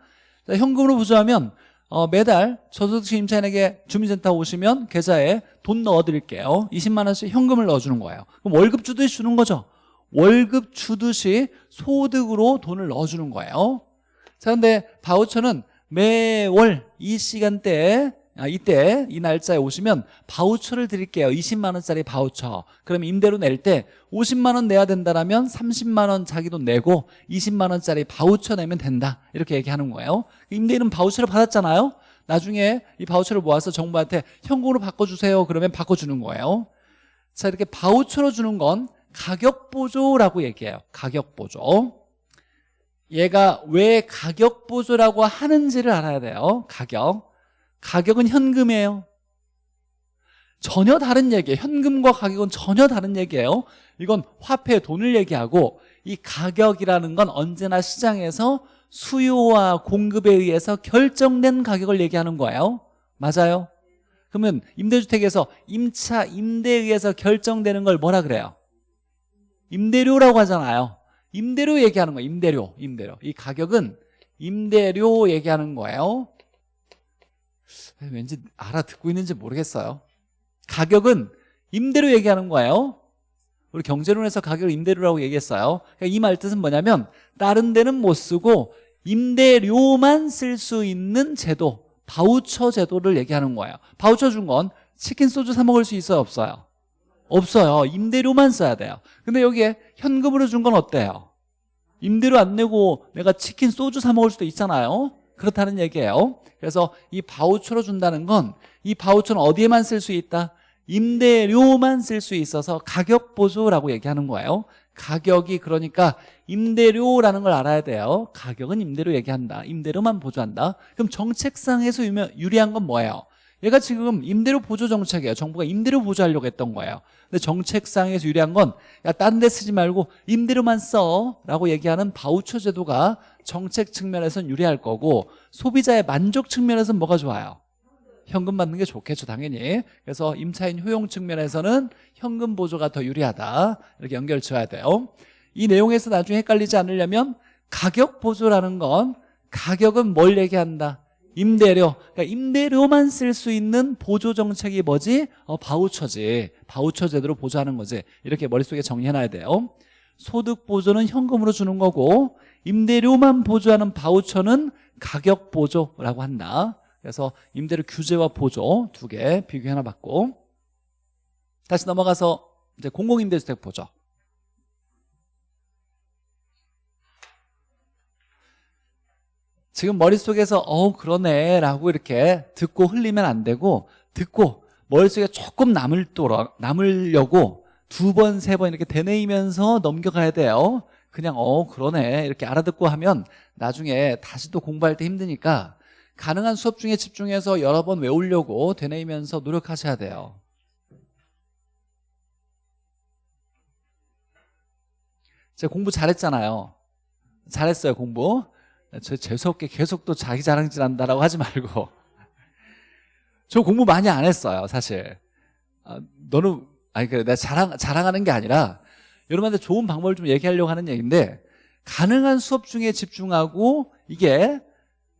자, 현금으로 보조하면 어, 매달 저소득층 임차인에게 주민센터 오시면 계좌에 돈 넣어드릴게요. 20만 원씩 현금을 넣어주는 거예요. 그럼 월급 주듯이 주는 거죠. 월급 주듯이 소득으로 돈을 넣어주는 거예요. 자 근데 바우처는 매월 이 시간대에 아, 이때 이 날짜에 오시면 바우처를 드릴게요. 20만 원짜리 바우처. 그럼 임대료 낼 때 50만 원 내야 된다라면 30만 원 자기 돈 내고 20만 원짜리 바우처 내면 된다. 이렇게 얘기하는 거예요. 임대인은 바우처를 받았잖아요. 나중에 이 바우처를 모아서 정부한테 현금으로 바꿔주세요. 그러면 바꿔주는 거예요. 자 이렇게 바우처로 주는 건 가격보조라고 얘기해요. 가격보조. 얘가 왜 가격보조라고 하는지를 알아야 돼요. 가격 가격은 현금이에요. 전혀 다른 얘기예요. 현금과 가격은 전혀 다른 얘기예요. 이건 화폐 돈을 얘기하고 이 가격이라는 건 언제나 시장에서 수요와 공급에 의해서 결정된 가격을 얘기하는 거예요. 맞아요? 그러면 임대주택에서 임차 임대에 의해서 결정되는 걸 뭐라 그래요? 임대료라고 하잖아요. 임대료 얘기하는 거예요. 임대료 임대료. 이 가격은 임대료 얘기하는 거예요 왠지 알아듣고 있는지 모르겠어요. 가격은 임대료 얘기하는 거예요. 우리 경제론에서 가격을 임대료라고 얘기했어요. 그러니까 이 말 뜻은 뭐냐면 다른 데는 못 쓰고 임대료만 쓸 수 있는 제도 바우처 제도를 얘기하는 거예요. 바우처 준 건 치킨 소주 사 먹을 수 있어요 없어요? 없어요. 임대료만 써야 돼요. 근데 여기에 현금으로 준 건 어때요? 임대료 안 내고 내가 치킨 소주 사 먹을 수도 있잖아요 그렇다는 얘기예요. 그래서 이 바우처로 준다는 건 이 바우처는 어디에만 쓸 수 있다? 임대료만 쓸 수 있어서 가격 보조라고 얘기하는 거예요. 가격이 그러니까 임대료라는 걸 알아야 돼요. 가격은 임대료 얘기한다. 임대료만 보조한다. 그럼 정책상에서 유리한 건 뭐예요? 얘가 지금 임대료 보조 정책이에요. 정부가 임대료 보조하려고 했던 거예요. 근데 정책상에서 유리한 건 야 딴 데 쓰지 말고 임대료만 써 라고 얘기하는 바우처 제도가 정책 측면에서는 유리할 거고 소비자의 만족 측면에서는 뭐가 좋아요? 현금 받는 게 좋겠죠 당연히. 그래서 임차인 효용 측면에서는 현금 보조가 더 유리하다. 이렇게 연결 지어야 돼요. 이 내용에서 나중에 헷갈리지 않으려면 가격 보조라는 건 가격은 뭘 얘기한다? 임대료. 그러니까 임대료만 쓸 수 있는 보조 정책이 뭐지? 어, 바우처지. 바우처 제도로 보조하는 거지. 이렇게 머릿속에 정리해놔야 돼요. 소득 보조는 현금으로 주는 거고 임대료만 보조하는 바우처는 가격 보조라고 한다. 그래서 임대료 규제와 보조 두 개 비교해 놔봤고. 다시 넘어가서 이제 공공임대주택 보죠 지금 머릿속에서 어 그러네 라고 이렇게 듣고 흘리면 안 되고 듣고 머릿속에 조금 남을 도록 남으려고 두 번, 세 번 이렇게 되뇌이면서 넘겨가야 돼요 그냥 어 그러네. 이렇게 알아듣고 하면 나중에 다시 또 공부할 때 힘드니까 가능한 수업 중에 집중해서 여러 번 외우려고 되뇌이면서 노력하셔야 돼요. 제가 공부 잘했잖아요. 잘했어요 공부. 저 재수없게 계속 또 자기 자랑질 한다라고 하지 말고. 저 공부 많이 안 했어요 사실. 아, 너는 아니 그래 내가 자랑, 자랑하는 게 아니라 여러분한테 좋은 방법을 좀 얘기하려고 하는 얘기인데 가능한 수업 중에 집중하고 이게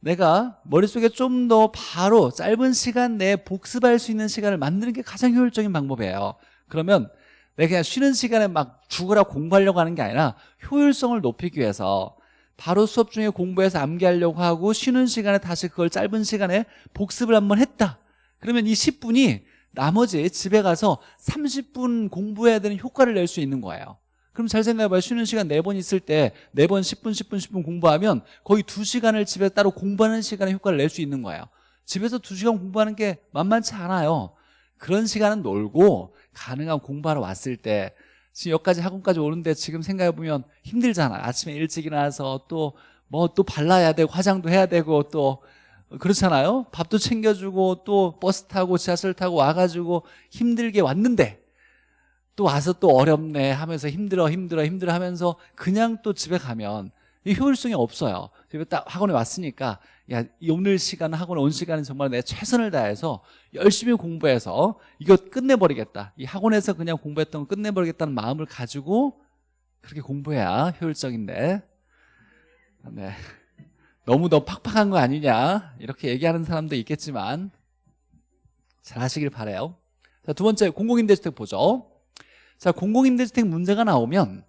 내가 머릿속에 좀 더 바로 짧은 시간 내에 복습할 수 있는 시간을 만드는 게 가장 효율적인 방법이에요. 그러면 내가 그냥 쉬는 시간에 막 죽으라 공부하려고 하는 게 아니라 효율성을 높이기 위해서 바로 수업 중에 공부해서 암기하려고 하고 쉬는 시간에 다시 그걸 짧은 시간에 복습을 한번 했다. 그러면 이 10분이 나머지 집에 가서 30분 공부해야 되는 효과를 낼 수 있는 거예요. 그럼 잘 생각해봐요. 쉬는 시간 4번 있을 때 4번 10분 10분 10분 공부하면 거의 2시간을 집에 따로 공부하는 시간에 효과를 낼 수 있는 거예요. 집에서 2시간 공부하는 게 만만치 않아요. 그런 시간은 놀고 가능한 공부하러 왔을 때 지금 여기까지 학원까지 오는데 지금 생각해보면 힘들잖아. 아침에 일찍 일어나서 또 뭐또 발라야 되고 화장도 해야 되고 또 그렇잖아요. 밥도 챙겨주고 또 버스 타고 지하철 타고 와가지고 힘들게 왔는데 또 와서 또 어렵네 하면서 힘들어 힘들어 힘들어 하면서 그냥 또 집에 가면 이 효율성이 없어요. 집에 딱 학원에 왔으니까 야 오늘 시간 학원에 온 시간은 정말 내 최선을 다해서 열심히 공부해서 이거 끝내버리겠다. 이 학원에서 그냥 공부했던 거 끝내버리겠다는 마음을 가지고 그렇게 공부해야 효율적인데. 네. 너무 너 팍팍한 거 아니냐? 이렇게 얘기하는 사람도 있겠지만 잘 하시길 바래요. 자, 두 번째 공공임대주택 보죠. 자 공공임대주택 문제가 나오면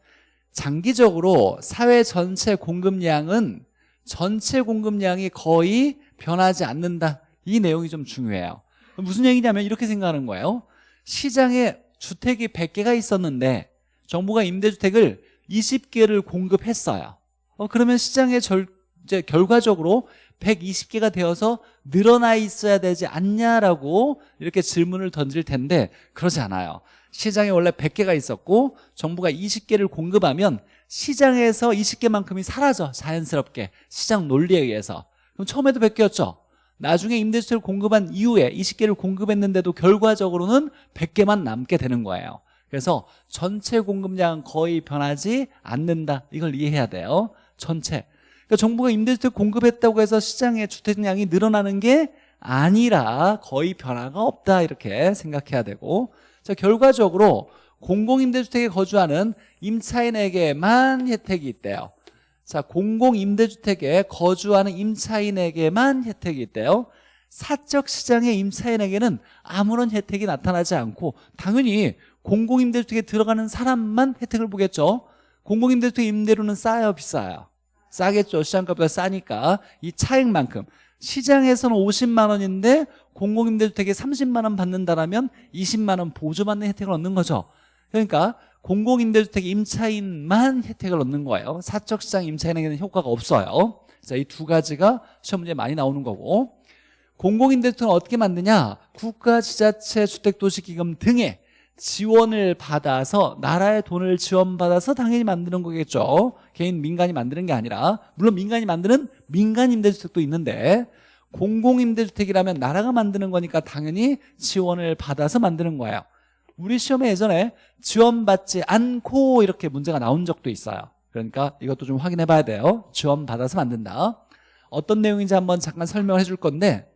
장기적으로 사회 전체 공급량은 전체 공급량이 거의 변하지 않는다. 이 내용이 좀 중요해요. 무슨 얘기냐면 이렇게 생각하는 거예요. 시장에 주택이 100개가 있었는데 정부가 임대주택을 20개를 공급했어요. 어, 그러면 시장의 절, 이제 결과적으로 120개가 되어서 늘어나 있어야 되지 않냐라고 이렇게 질문을 던질 텐데 그러지 않아요. 시장에 원래 100개가 있었고 정부가 20개를 공급하면 시장에서 20개만큼이 사라져 자연스럽게. 시장 논리에 의해서. 그럼 처음에도 100개였죠. 나중에 임대주택을 공급한 이후에 20개를 공급했는데도 결과적으로는 100개만 남게 되는 거예요. 그래서 전체 공급량은 거의 변하지 않는다. 이걸 이해해야 돼요. 전체 그러니까 정부가 임대주택 공급했다고 해서 시장의 주택량이 늘어나는 게 아니라 거의 변화가 없다 이렇게 생각해야 되고 자 결과적으로 공공임대주택에 거주하는 임차인에게만 혜택이 있대요. 자 공공임대주택에 거주하는 임차인에게만 혜택이 있대요. 사적 시장의 임차인에게는 아무런 혜택이 나타나지 않고 당연히 공공임대주택에 들어가는 사람만 혜택을 보겠죠. 공공임대주택 임대료는 싸요 비싸요 싸겠죠. 시장가보다 싸니까. 이 차액만큼. 시장에서는 50만 원인데 공공임대주택에 30만 원 받는다라면 20만 원 보조받는 혜택을 얻는 거죠. 그러니까 공공임대주택 임차인만 혜택을 얻는 거예요. 사적시장 임차인에게는 효과가 없어요. 자, 이 두 가지가 시험 문제에 많이 나오는 거고. 공공임대주택은 어떻게 만드냐? 국가, 지자체, 주택도시기금 등의 지원을 받아서 나라의 돈을 지원받아서 당연히 만드는 거겠죠. 개인 민간이 만드는 게 아니라. 물론 민간이 만드는 민간 임대주택도 있는데 공공임대주택이라면 나라가 만드는 거니까 당연히 지원을 받아서 만드는 거예요. 우리 시험에 예전에 지원받지 않고 이렇게 문제가 나온 적도 있어요. 그러니까 이것도 좀 확인해 봐야 돼요. 지원받아서 만든다. 어떤 내용인지 한번 잠깐 설명을 해줄 건데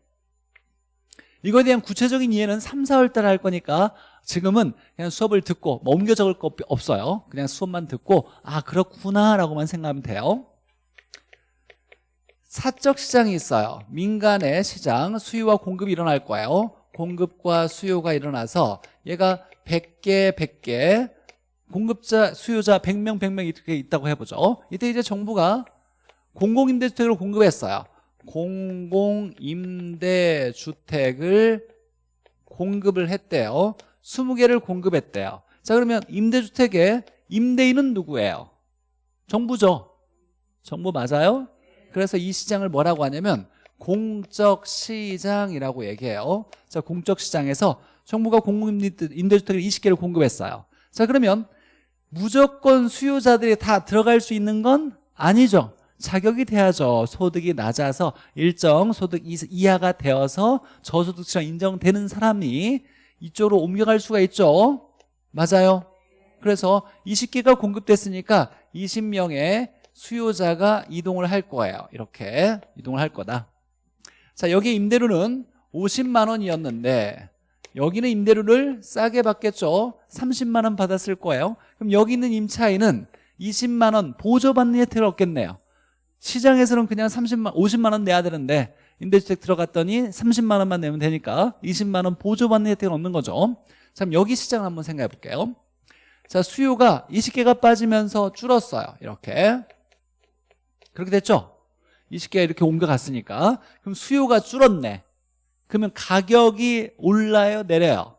이거에 대한 구체적인 이해는 3, 4월 달에 할 거니까 지금은 그냥 수업을 듣고 뭐 옮겨 적을 거 없어요. 그냥 수업만 듣고 아 그렇구나 라고만 생각하면 돼요. 사적 시장이 있어요. 민간의 시장 수요와 공급이 일어날 거예요. 공급과 수요가 일어나서 얘가 100개 100개 공급자 수요자 100명 100명 이렇게 있다고 해보죠. 이때 이제 정부가 공공임대주택을 공급했어요. 공공임대주택을 공급을 했대요 20개를 공급했대요. 자 그러면 임대주택의 임대인은 누구예요? 정부죠. 정부 맞아요? 그래서 이 시장을 뭐라고 하냐면 공적 시장이라고 얘기해요. 자 공적 시장에서 정부가 공공임대주택을 20개를 공급했어요. 자 그러면 무조건 수요자들이 다 들어갈 수 있는 건 아니죠. 자격이 돼야죠. 소득이 낮아서 일정 소득 이하가 되어서 저소득층 인정되는 사람이 이쪽으로 옮겨갈 수가 있죠? 맞아요. 그래서 20개가 공급됐으니까 20명의 수요자가 이동을 할 거예요. 이렇게 이동을 할 거다. 자 여기 임대료는 50만 원이었는데 여기는 임대료를 싸게 받겠죠? 30만 원 받았을 거예요. 그럼 여기 있는 임차인은 20만 원 보조받는 혜택을 얻겠네요. 시장에서는 그냥 30만 50만 원 내야 되는데 임대주택 들어갔더니 30만 원만 내면 되니까 20만 원 보조받는 혜택을 얻는 거죠. 자 그럼 여기 시장을 한번 생각해 볼게요. 자 수요가 20개가 빠지면서 줄었어요. 이렇게. 그렇게 됐죠? 20개가 이렇게 옮겨갔으니까. 그럼 수요가 줄었네. 그러면 가격이 올라요? 내려요?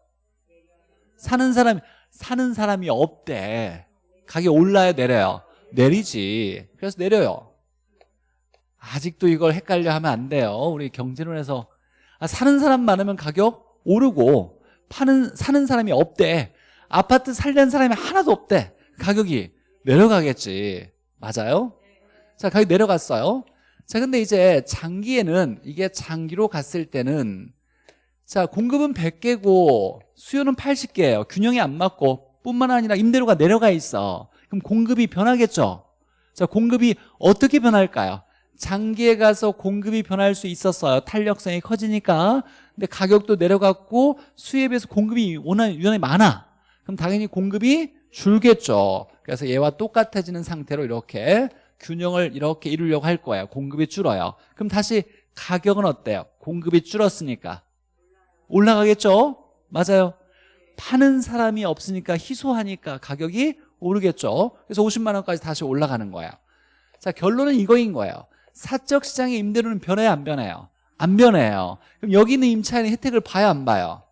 사는 사람이 사는 사람이 없대. 가격이 올라요? 내려요? 내리지. 그래서 내려요 아직도 이걸 헷갈려 하면 안 돼요. 우리 경제론에서 아, 사는 사람 많으면 가격 오르고 파는 사는 사람이 없대. 아파트 살려는 사람이 하나도 없대. 가격이 내려가겠지. 맞아요? 자 가격 내려갔어요. 자 근데 이제 장기에는 이게 장기로 갔을 때는 자 공급은 100개고 수요는 80개예요. 균형이 안 맞고 뿐만 아니라 임대료가 내려가 있어. 그럼 공급이 변하겠죠? 자 공급이 어떻게 변할까요 장기에 가서 공급이 변할 수 있었어요. 탄력성이 커지니까. 근데 가격도 내려갔고 수요에 비해서 공급이 워낙 유난히 많아. 그럼 당연히 공급이 줄겠죠. 그래서 얘와 똑같아지는 상태로 이렇게 균형을 이렇게 이루려고 할 거예요. 공급이 줄어요. 그럼 다시 가격은 어때요? 공급이 줄었으니까. 올라가겠죠? 맞아요. 파는 사람이 없으니까 희소하니까 가격이 오르겠죠? 그래서 50만 원까지 다시 올라가는 거예요. 자 결론은 이거인 거예요 사적 시장의 임대료는 변해요 안 변해요? 안 변해요 그럼 여기 있는 임차인의 혜택을 봐요 안 봐요?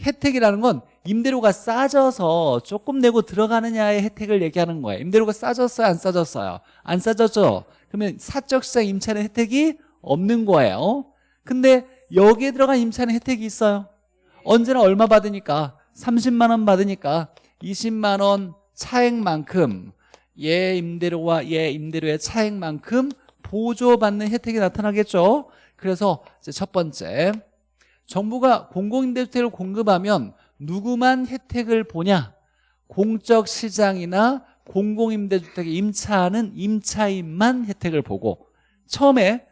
혜택이라는 건 임대료가 싸져서 조금 내고 들어가느냐의 혜택을 얘기하는 거예요 임대료가 싸졌어요 안 싸졌어요? 안 싸졌죠? 그러면 사적 시장 임차인의 혜택이 없는 거예요 근데 여기에 들어간 임차인의 혜택이 있어요 언제나 얼마 받으니까 30만 원 받으니까 20만 원 차액만큼 얘 임대료와 얘 임대료의 차액만큼 보조받는 혜택이 나타나겠죠? 그래서 첫 번째 정부가 공공임대주택을 공급하면 누구만 혜택을 보냐? 공적 시장이나 공공임대주택에 임차하는 임차인만 혜택을 보고 처음에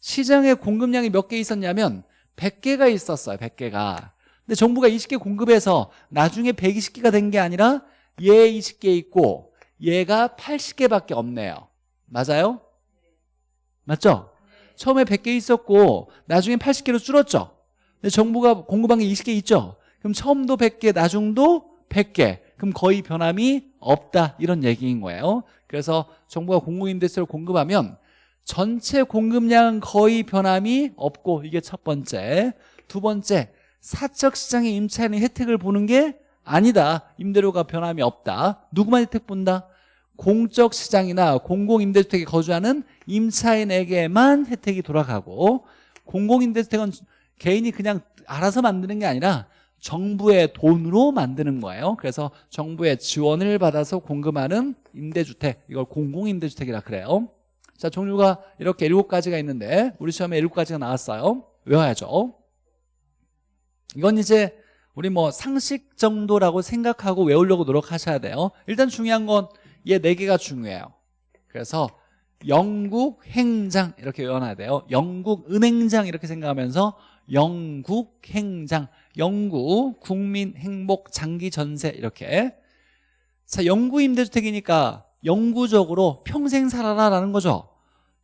시장에 공급량이 몇 개 있었냐면 100개가 있었어요 100개가. 근데 정부가 20개 공급해서 나중에 120개가 된 게 아니라 얘 20개 있고 얘가 80개밖에 없네요. 맞아요? 맞죠? 처음에 100개 있었고 나중에 80개로 줄었죠. 근데 정부가 공급한 게 20개 있죠? 그럼 처음도 100개 나중도 100개. 그럼 거의 변함이 없다. 이런 얘기인 거예요. 그래서 정부가 공공임대세를 공급하면 전체 공급량은 거의 변함이 없고 이게 첫 번째. 두 번째 사적 시장의 임차인의 혜택을 보는 게 아니다. 임대료가 변함이 없다. 누구만 혜택 본다 공적 시장이나 공공임대주택에 거주하는 임차인에게만 혜택이 돌아가고 공공임대주택은 개인이 그냥 알아서 만드는 게 아니라 정부의 돈으로 만드는 거예요. 그래서 정부의 지원을 받아서 공급하는 임대주택 이걸 공공임대주택이라 그래요. 자 종류가 이렇게 일곱 가지가 있는데 우리 시험에 일곱 가지가 나왔어요. 외워야죠. 이건 이제 우리 뭐 상식 정도라고 생각하고 외우려고 노력하셔야 돼요. 일단 중요한 건 얘 네 개가 중요해요. 그래서 영국 행장 이렇게 외워놔야 돼요. 영국 은행장 이렇게 생각하면서 영국 행장 영구 국민 행복 장기 전세 이렇게. 자 영구 임대주택이니까 영구적으로 평생 살아라라는 거죠.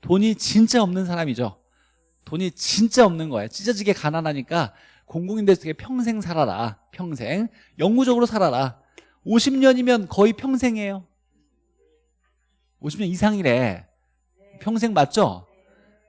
돈이 진짜 없는 사람이죠. 돈이 진짜 없는 거예요. 찢어지게 가난하니까 공공임대주택에 평생 살아라. 평생 영구적으로 살아라. 50년이면 거의 평생이에요 50년 이상이래. 평생 맞죠?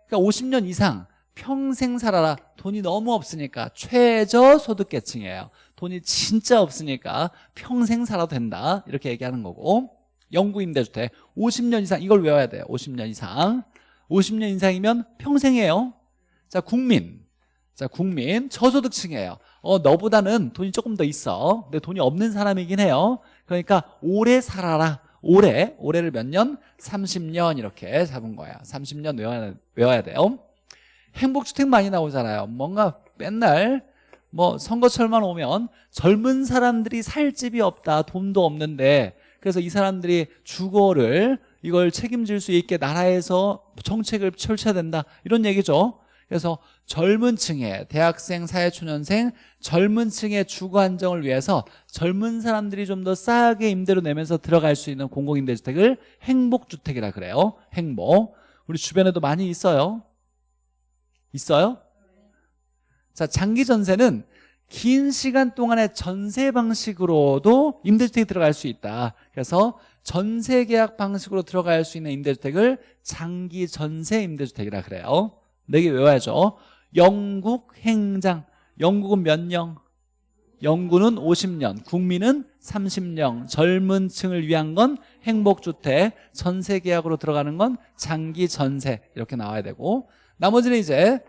그러니까 50년 이상 평생 살아라. 돈이 너무 없으니까 최저소득계층이에요. 돈이 진짜 없으니까 평생 살아도 된다. 이렇게 얘기하는 거고. 영구임대주택. 50년 이상 이걸 외워야 돼요. 50년 이상. 50년 이상이면 평생이에요. 자 국민. 자 국민 저소득층이에요. 어 너보다는 돈이 조금 더 있어. 근데 돈이 없는 사람이긴 해요. 그러니까 오래 살아라 올해 올해를 몇 년? 30년 이렇게 잡은 거야. 30년 외워야, 외워야 돼요. 행복주택 많이 나오잖아요. 뭔가 맨날 뭐 선거철만 오면 젊은 사람들이 살 집이 없다 돈도 없는데. 그래서 이 사람들이 주거를 이걸 책임질 수 있게 나라에서 정책을 펼쳐야 된다. 이런 얘기죠 그래서 젊은 층의 대학생, 사회초년생 젊은 층의 주거 안정을 위해서 젊은 사람들이 좀 더 싸게 임대료 내면서 들어갈 수 있는 공공임대주택을 행복주택이라 그래요. 행복. 우리 주변에도 많이 있어요? 있어요? 자 장기 전세는 긴 시간 동안의 전세 방식으로도 임대주택이 들어갈 수 있다. 그래서 전세 계약 방식으로 들어갈 수 있는 임대주택을 장기 전세 임대주택이라 그래요 네 개 외워야죠. 영국 행장. 영국은 몇 년? 영구는 50년. 국민은 30년. 젊은 층을 위한 건 행복주택 전세 계약으로 들어가는 건 장기 전세. 이렇게 나와야 되고. 나머지는 이제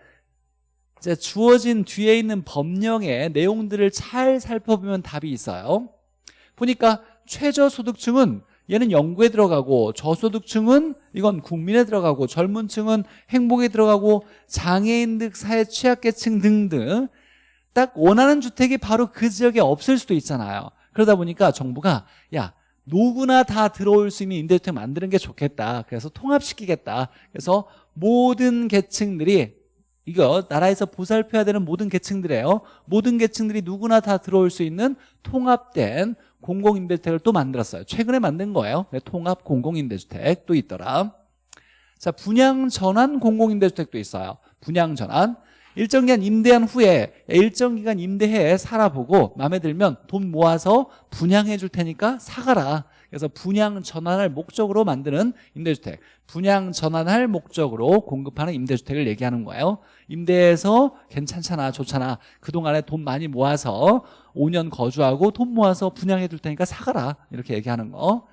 이제 주어진 뒤에 있는 법령의 내용들을 잘 살펴보면 답이 있어요. 보니까 최저소득층은 얘는 연구에 들어가고 저소득층은 이건 국민에 들어가고 젊은 층은 행복에 들어가고 장애인 등 사회 취약계층 등등 딱 원하는 주택이 바로 그 지역에 없을 수도 있잖아요. 그러다 보니까 정부가 야 누구나 다 들어올 수 있는 임대주택 만드는 게 좋겠다. 그래서 통합시키겠다. 그래서 모든 계층들이 이거 나라에서 보살펴야 되는 모든 계층들이에요. 모든 계층들이 누구나 다 들어올 수 있는 통합된 공공임대주택을 또 만들었어요. 최근에 만든 거예요. 네, 통합 공공임대주택 또 있더라. 자 분양 전환 공공임대주택도 있어요. 분양 전환. 일정 기간 임대한 후에 일정 기간 임대해 살아보고 마음에 들면 돈 모아서 분양해 줄 테니까 사가라. 그래서 분양 전환할 목적으로 만드는 임대주택. 분양 전환할 목적으로 공급하는 임대주택을 얘기하는 거예요. 임대해서 괜찮잖아 좋잖아. 그동안에 돈 많이 모아서 5년 거주하고 돈 모아서 분양해 줄 테니까 사가라. 이렇게 얘기하는 거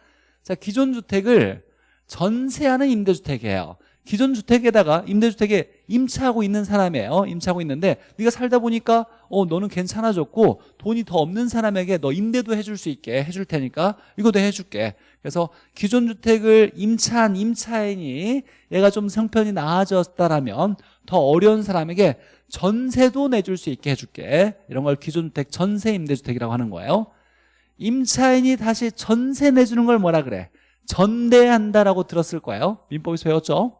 자 기존 주택을 전세하는 임대주택이에요. 기존 주택에다가 임대주택에 임차하고 있는 사람이에요. 임차하고 있는데 네가 살다 보니까 어 너는 괜찮아졌고 돈이 더 없는 사람에게 너 임대도 해줄 수 있게 해줄 테니까 이거도 해줄게 그래서 기존 주택을 임차한 임차인이 얘가 좀 형편이 나아졌다라면 더 어려운 사람에게 전세도 내줄 수 있게 해줄게. 이런 걸 기존 주택 전세 임대주택이라고 하는 거예요. 임차인이 다시 전세 내주는 걸 뭐라 그래? 전대한다라고 들었을 거예요. 민법에서 배웠죠?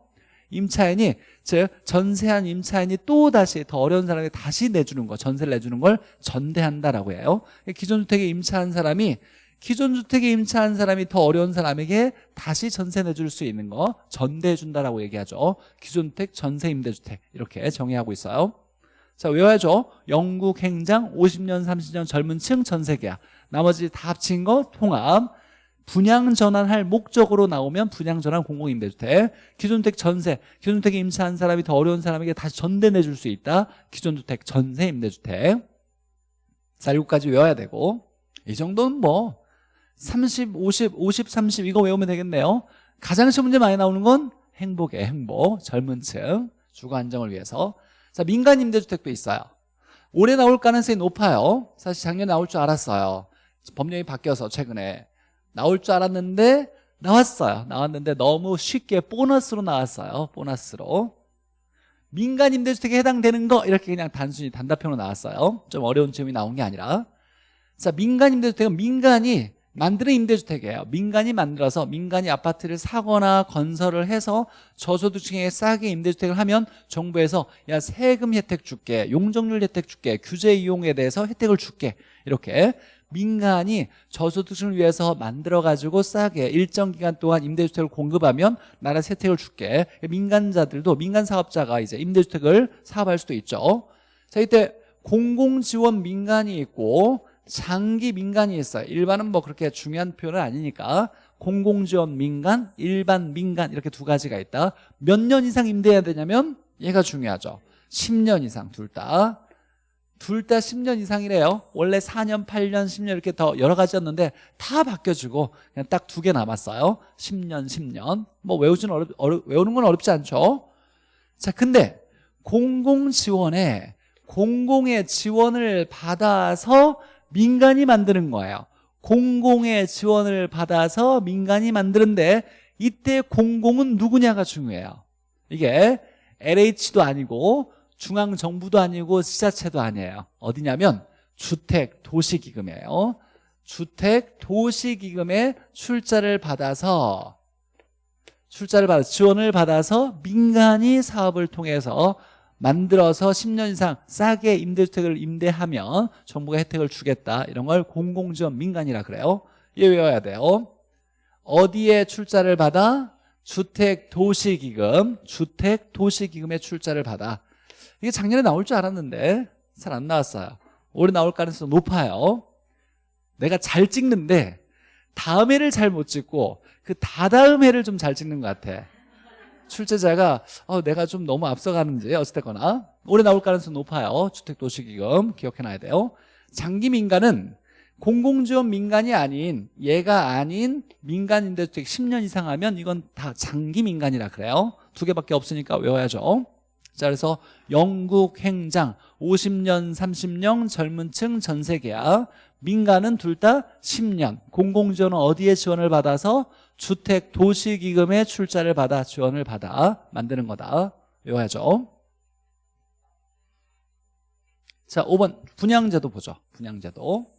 임차인이 즉 전세한 임차인이 또 다시 더 어려운 사람에게 다시 내주는 거 전세를 내주는 걸 전대한다라고 해요. 기존 주택에 임차한 사람이 기존 주택에 임차한 사람이 더 어려운 사람에게 다시 전세 내줄 수 있는 거 전대해 준다라고 얘기하죠. 기존 주택 전세 임대주택. 이렇게 정의하고 있어요. 자 외워야죠. 영국 행장 50년 30년 젊은 층 전세계약. 나머지 다 합친 거 통합. 분양 전환할 목적으로 나오면 분양 전환 공공임대주택. 기존 주택 전세 기존 주택에 임차한 사람이 더 어려운 사람에게 다시 전대 내줄 수 있다. 기존 주택 전세 임대주택. 자 7까지 외워야 되고. 이 정도는 뭐 30, 50, 50, 30 이거 외우면 되겠네요. 가장 쉬운 문제 많이 나오는 건 행복의 행복 젊은 층 주거 안정을 위해서. 자 민간 임대주택도 있어요. 올해 나올 가능성이 높아요. 사실 작년에 나올 줄 알았어요. 법령이 바뀌어서 최근에. 나올 줄 알았는데 나왔어요. 나왔는데 너무 쉽게 보너스로 나왔어요. 보너스로. 민간 임대주택에 해당되는 거 이렇게 그냥 단순히 단답형으로 나왔어요. 좀 어려운 점이 나온 게 아니라. 자 민간 임대주택은 민간이 만드는 임대주택이에요. 민간이 만들어서 민간이 아파트를 사거나 건설을 해서 저소득층에게 싸게 임대주택을 하면 정부에서 야 세금 혜택 줄게 용적률 혜택 줄게 규제 이용에 대해서 혜택을 줄게. 이렇게 민간이 저소득층을 위해서 만들어가지고 싸게 일정 기간 동안 임대주택을 공급하면 나라 혜택을 줄게. 민간자들도 민간 사업자가 이제 임대주택을 사업할 수도 있죠. 자 이때 공공지원 민간이 있고 장기 민간이 있어요. 일반은 뭐 그렇게 중요한 표현은 아니니까. 공공지원 민간, 일반 민간 이렇게 두 가지가 있다. 몇 년 이상 임대해야 되냐면 얘가 중요하죠. 10년 이상 둘다. 둘 다 10년 이상이래요. 원래 4년 8년 10년 이렇게 더 여러 가지였는데 다 바뀌어지고 그냥 딱 두 개 남았어요. 10년 10년. 뭐 외우지는 어렵, 어려, 외우는 건 어렵지 않죠. 자 근데 공공지원에 공공의 지원을 받아서 민간이 만드는 거예요. 공공의 지원을 받아서 민간이 만드는데 이때 공공은 누구냐가 중요해요. 이게 LH도 아니고 중앙정부도 아니고 지자체도 아니에요. 어디냐면 주택 도시기금이에요. 주택 도시기금에 출자를 받아서 출자를 받아 지원을 받아서 민간이 사업을 통해서 만들어서 10년 이상 싸게 임대주택을 임대하면 정부가 혜택을 주겠다. 이런 걸 공공지원 민간이라 그래요. 얘 외워야 돼요. 어디에 출자를 받아? 주택도시기금 주택도시기금에 출자를 받아. 이게 작년에 나올 줄 알았는데 잘 안 나왔어요. 올해 나올 가능성이 높아요. 내가 잘 찍는데 다음 해를 잘 못 찍고 그 다다음 해를 좀 잘 찍는 것 같아 출제자가 어, 내가 좀 너무 앞서가는지 어쨌거나 올해 나올 가능성이 높아요. 주택도시기금 기억해놔야 돼요. 장기 민간은 공공지원 민간이 아닌 얘가 아닌 민간임대주택 10년 이상 하면 이건 다 장기 민간이라 그래요. 두 개밖에 없으니까 외워야죠. 자 그래서 영국 행장 50년 30년 젊은 층 전세 계약. 민간은 둘 다 10년. 공공지원은 어디에 지원을 받아서 주택 도시기금의 출자를 받아 지원을 받아 만드는 거다. 외워야죠. 자 5번. 분양제도 보죠. 분양제도.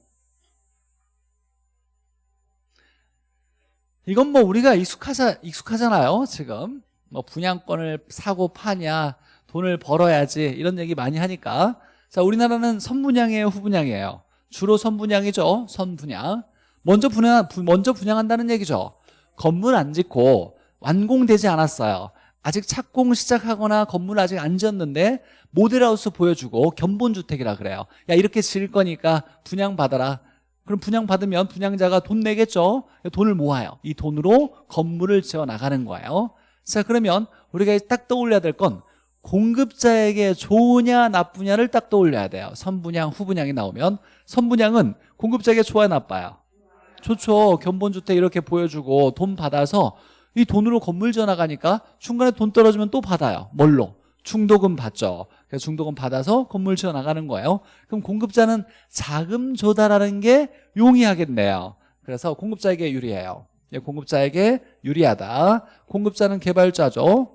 이건 뭐 우리가 익숙하자, 익숙하잖아요 지금. 뭐 분양권을 사고 파냐 돈을 벌어야지 이런 얘기 많이 하니까. 자 우리나라는 선분양이에요 후분양이에요. 주로 선분양이죠. 선분양. 먼저 분양 먼저 분양한다는 얘기죠 건물 안 짓고 완공되지 않았어요. 아직 착공 시작하거나 건물 아직 안 지었는데 모델하우스 보여주고 견본주택이라 그래요. 야 이렇게 지을 거니까 분양받아라. 그럼 분양받으면 분양자가 돈 내겠죠? 돈을 모아요. 이 돈으로 건물을 지어 나가는 거예요. 자 그러면 우리가 딱 떠올려야 될 건 공급자에게 좋으냐 나쁘냐를 딱 떠올려야 돼요. 선분양 후분양이 나오면 선분양은 공급자에게 좋아야 나빠요 좋죠. 견본주택 이렇게 보여주고 돈 받아서 이 돈으로 건물 지어 나가니까 중간에 돈 떨어지면 또 받아요. 뭘로? 중도금 받죠. 그래서 중도금 받아서 건물 지어 나가는 거예요. 그럼 공급자는 자금 조달하는 게 용이하겠네요. 그래서 공급자에게 유리해요. 예, 공급자에게 유리하다. 공급자는 개발자죠.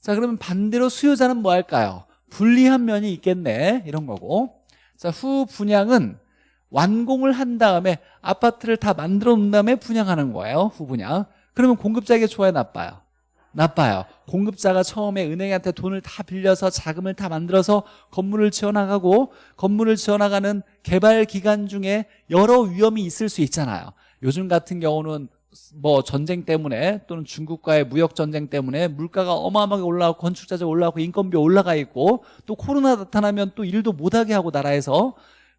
자 그러면 반대로 수요자는 뭐 할까요? 불리한 면이 있겠네. 이런 거고. 자 후분양은 완공을 한 다음에 아파트를 다 만들어 놓은 다음에 분양하는 거예요 후분양. 그러면 공급자에게 좋아요 나빠요? 나빠요. 공급자가 처음에 은행한테 돈을 다 빌려서 자금을 다 만들어서 건물을 지어나가고 건물을 지어나가는 개발 기간 중에 여러 위험이 있을 수 있잖아요. 요즘 같은 경우는 뭐 전쟁 때문에 또는 중국과의 무역 전쟁 때문에 물가가 어마어마하게 올라가고 건축자재 올라가고 인건비 올라가 있고 또 코로나 나타나면 또 일도 못하게 하고 나라에서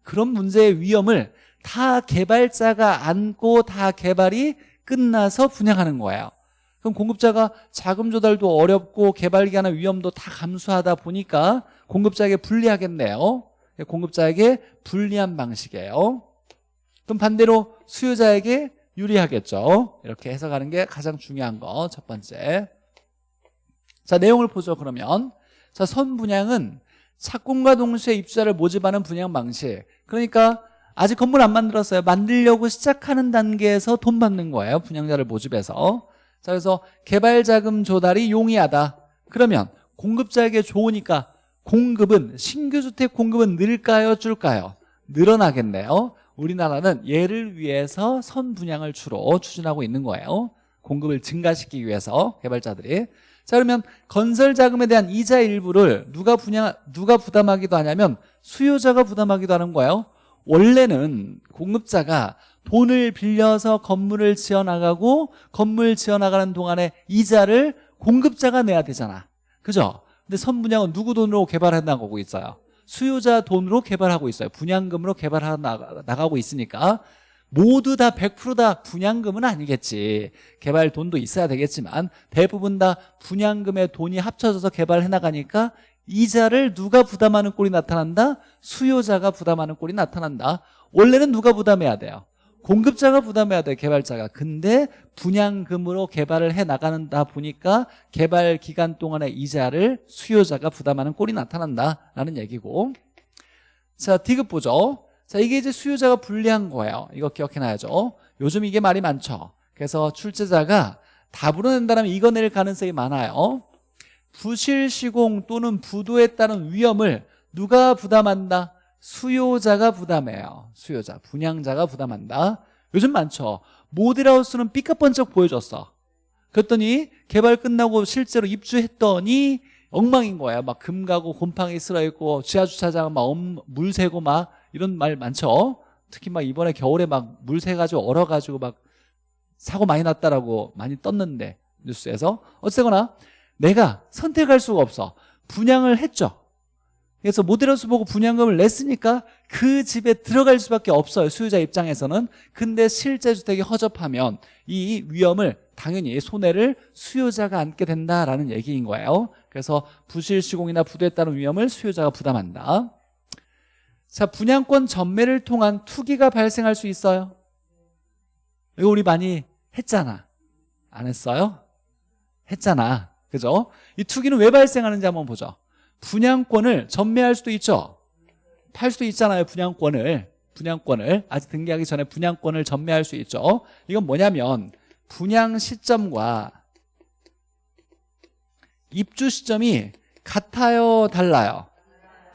그런 문제의 위험을 다 개발자가 안고 다 개발이 끝나서 분양하는 거예요. 그럼 공급자가 자금 조달도 어렵고 개발 기간의 위험도 다 감수하다 보니까 공급자에게 불리하겠네요. 공급자에게 불리한 방식이에요. 그럼 반대로 수요자에게 유리하겠죠. 이렇게 해석하는 게 가장 중요한 거 첫 번째. 자 내용을 보죠 그러면. 자 선분양은 착공과 동시에 입주자를 모집하는 분양 방식. 그러니까 아직 건물 안 만들었어요. 만들려고 시작하는 단계에서 돈 받는 거예요 분양자를 모집해서. 자 그래서 개발자금 조달이 용이하다. 그러면 공급자에게 좋으니까 공급은 신규 주택 공급은 늘까요 줄까요? 늘어나겠네요. 우리나라는 얘를 위해서 선분양을 주로 추진하고 있는 거예요. 공급을 증가시키기 위해서 개발자들이 자 그러면 건설 자금에 대한 이자 일부를 누가 분양 누가 부담하기도 하냐면 수요자가 부담하기도 하는 거예요. 원래는 공급자가 돈을 빌려서 건물을 지어 나가고 건물 지어 나가는 동안에 이자를 공급자가 내야 되잖아. 그죠? 근데 선분양은 누구 돈으로 개발해 나가고 있어요? 수요자 돈으로 개발하고 있어요. 분양금으로 개발하 나가고 있으니까 모두 다 100%다 분양금은 아니겠지. 개발 돈도 있어야 되겠지만 대부분 다 분양금의 돈이 합쳐져서 개발해 나가니까 이자를 누가 부담하는 꼴이 나타난다? 수요자가 부담하는 꼴이 나타난다. 원래는 누가 부담해야 돼요? 공급자가 부담해야 돼 개발자가. 근데 분양금으로 개발을 해 나가는다 보니까 개발 기간 동안의 이자를 수요자가 부담하는 꼴이 나타난다라는 얘기고. 자 디귿 보죠 자 이게 이제 수요자가 불리한 거예요. 이거 기억해놔야죠. 요즘 이게 말이 많죠. 그래서 출제자가 답으로 낸다면 이거 낼 가능성이 많아요. 부실 시공 또는 부도에 따른 위험을 누가 부담한다? 수요자가 부담해요. 수요자, 분양자가 부담한다. 요즘 많죠. 모델하우스는 삐까번쩍 보여줬어. 그랬더니 개발 끝나고 실제로 입주했더니 엉망인 거야. 막 금 가고 곰팡이 쓸어있고 지하주차장은 막물 새고 막 이런 말 많죠? 특히 막 이번에 겨울에 막 물 새가지고 얼어가지고 막 사고 많이 났다라고 많이 떴는데 뉴스에서. 어쨌거나 내가 선택할 수가 없어. 분양을 했죠. 그래서 모델하우스 보고 분양금을 냈으니까 그 집에 들어갈 수밖에 없어요. 수요자 입장에서는. 근데 실제 주택이 허접하면 이 위험을 당연히 손해를 수요자가 안게 된다라는 얘기인 거예요. 그래서 부실 시공이나 부도에 따른 위험을 수요자가 부담한다 자 분양권 전매를 통한 투기가 발생할 수 있어요? 이거 우리 많이 했잖아. 안 했어요? 했잖아. 그죠? 이 투기는 왜 발생하는지 한번 보죠. 분양권을 전매할 수도 있죠? 팔 수도 있잖아요 분양권을. 분양권을. 아직 등기하기 전에 분양권을 전매할 수 있죠? 이건 뭐냐면 분양 시점과 입주 시점이 같아요 달라요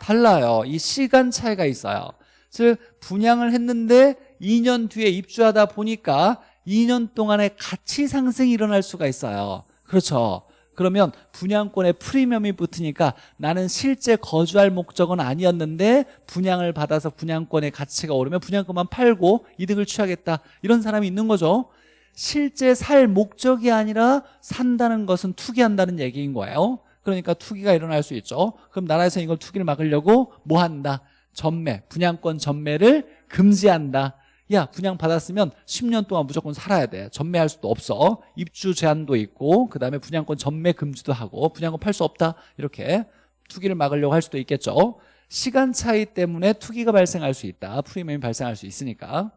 달라요. 이 시간 차이가 있어요. 즉 분양을 했는데 2년 뒤에 입주하다 보니까 2년 동안에 가치 상승이 일어날 수가 있어요. 그렇죠? 그러면 분양권에 프리미엄이 붙으니까 나는 실제 거주할 목적은 아니었는데 분양을 받아서 분양권의 가치가 오르면 분양권만 팔고 이득을 취하겠다. 이런 사람이 있는 거죠. 실제 살 목적이 아니라 산다는 것은 투기한다는 얘기인 거예요 그러니까 투기가 일어날 수 있죠. 그럼 나라에서 이걸 투기를 막으려고 뭐 한다? 전매 분양권 전매를 금지한다. 야 분양 받았으면 10년 동안 무조건 살아야 돼. 전매할 수도 없어. 입주 제한도 있고 그 다음에 분양권 전매 금지도 하고 분양권 팔 수 없다. 이렇게 투기를 막으려고 할 수도 있겠죠. 시간 차이 때문에 투기가 발생할 수 있다. 프리미엄이 발생할 수 있으니까.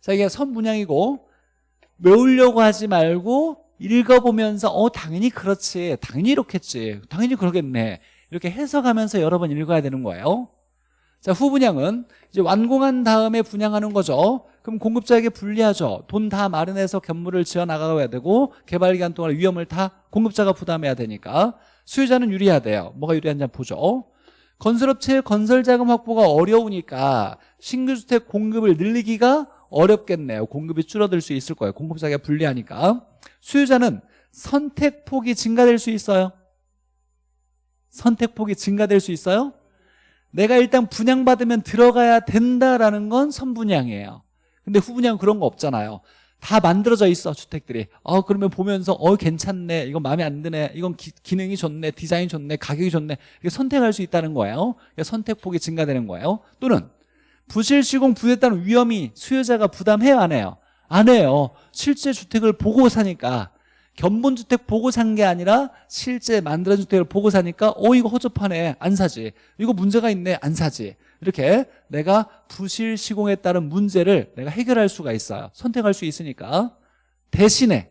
자 이게 선분양이고 외우려고 하지 말고 읽어보면서 어 당연히 그렇지 당연히 이렇겠지 당연히 그러겠네 이렇게 해석하면서 여러 번 읽어야 되는 거예요. 자 후분양은 이제 완공한 다음에 분양하는 거죠. 그럼 공급자에게 불리하죠. 돈 다 마련해서 건물을 지어 나가야 되고 개발 기간 동안 위험을 다 공급자가 부담해야 되니까. 수요자는 유리해야 돼요. 뭐가 유리한지 보죠. 건설업체의 건설자금 확보가 어려우니까 신규주택 공급을 늘리기가 어렵겠네요. 공급이 줄어들 수 있을 거예요. 공급자가 불리하니까. 수요자는 선택폭이 증가될 수 있어요. 선택폭이 증가될 수 있어요? 내가 일단 분양받으면 들어가야 된다라는 건 선분양이에요. 근데 후분양 그런 거 없잖아요. 다 만들어져 있어 주택들이. 어 그러면 보면서 어 괜찮네. 이건 마음에 안 드네. 이건 기, 능이 좋네. 디자인 좋네. 가격이 좋네. 이게 선택할 수 있다는 거예요. 선택폭이 증가되는 거예요. 또는 부실 시공 부였다는 위험이 수요자가 부담해요 안 해요? 안 해요. 실제 주택을 보고 사니까. 견본주택 보고 산 게 아니라 실제 만들어진 주택을 보고 사니까 어 이거 허접하네. 안 사지. 이거 문제가 있네. 안 사지. 이렇게 내가 부실 시공에 따른 문제를 내가 해결할 수가 있어요. 선택할 수 있으니까. 대신에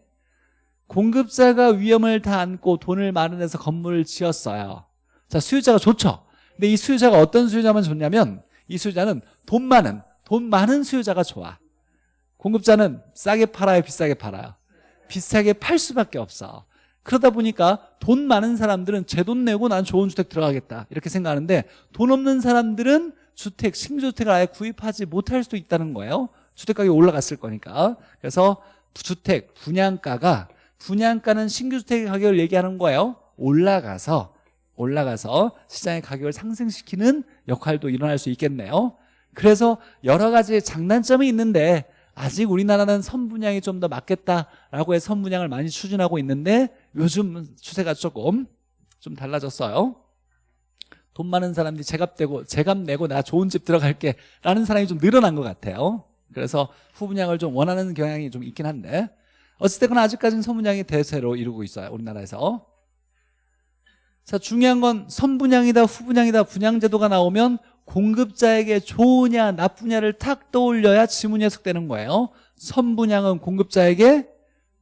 공급자가 위험을 다 안고 돈을 마련해서 건물을 지었어요. 자 수요자가 좋죠. 근데 이 수요자가 어떤 수요자만 좋냐면 이 수요자는 돈 많은 돈 많은 수요자가 좋아. 공급자는 싸게 팔아요 비싸게 팔아요? 비싸게 팔 수밖에 없어. 그러다 보니까 돈 많은 사람들은 제 돈 내고 난 좋은 주택 들어가겠다. 이렇게 생각하는데 돈 없는 사람들은 주택, 신규주택을 아예 구입하지 못할 수도 있다는 거예요. 주택가격이 올라갔을 거니까. 그래서 주택, 분양가가 분양가는 신규주택의 가격을 얘기하는 거예요. 올라가서 올라가서 시장의 가격을 상승시키는 역할도 일어날 수 있겠네요. 그래서 여러 가지 장단점이 있는데 아직 우리나라는 선분양이 좀 더 맞겠다라고 해서 선분양을 많이 추진하고 있는데 요즘 추세가 조금 좀 달라졌어요. 돈 많은 사람들이 제값 되고 제값 내고 나 좋은 집 들어갈게 라는 사람이 좀 늘어난 것 같아요. 그래서 후분양을 좀 원하는 경향이 좀 있긴 한데 어쨌든 아직까지는 선분양이 대세로 이루고 있어요 우리나라에서 자 중요한 건 선분양이다 후분양이다 분양제도가 나오면 공급자에게 좋으냐 나쁘냐를 탁 떠올려야 지문이 해석되는 거예요. 선분양은 공급자에게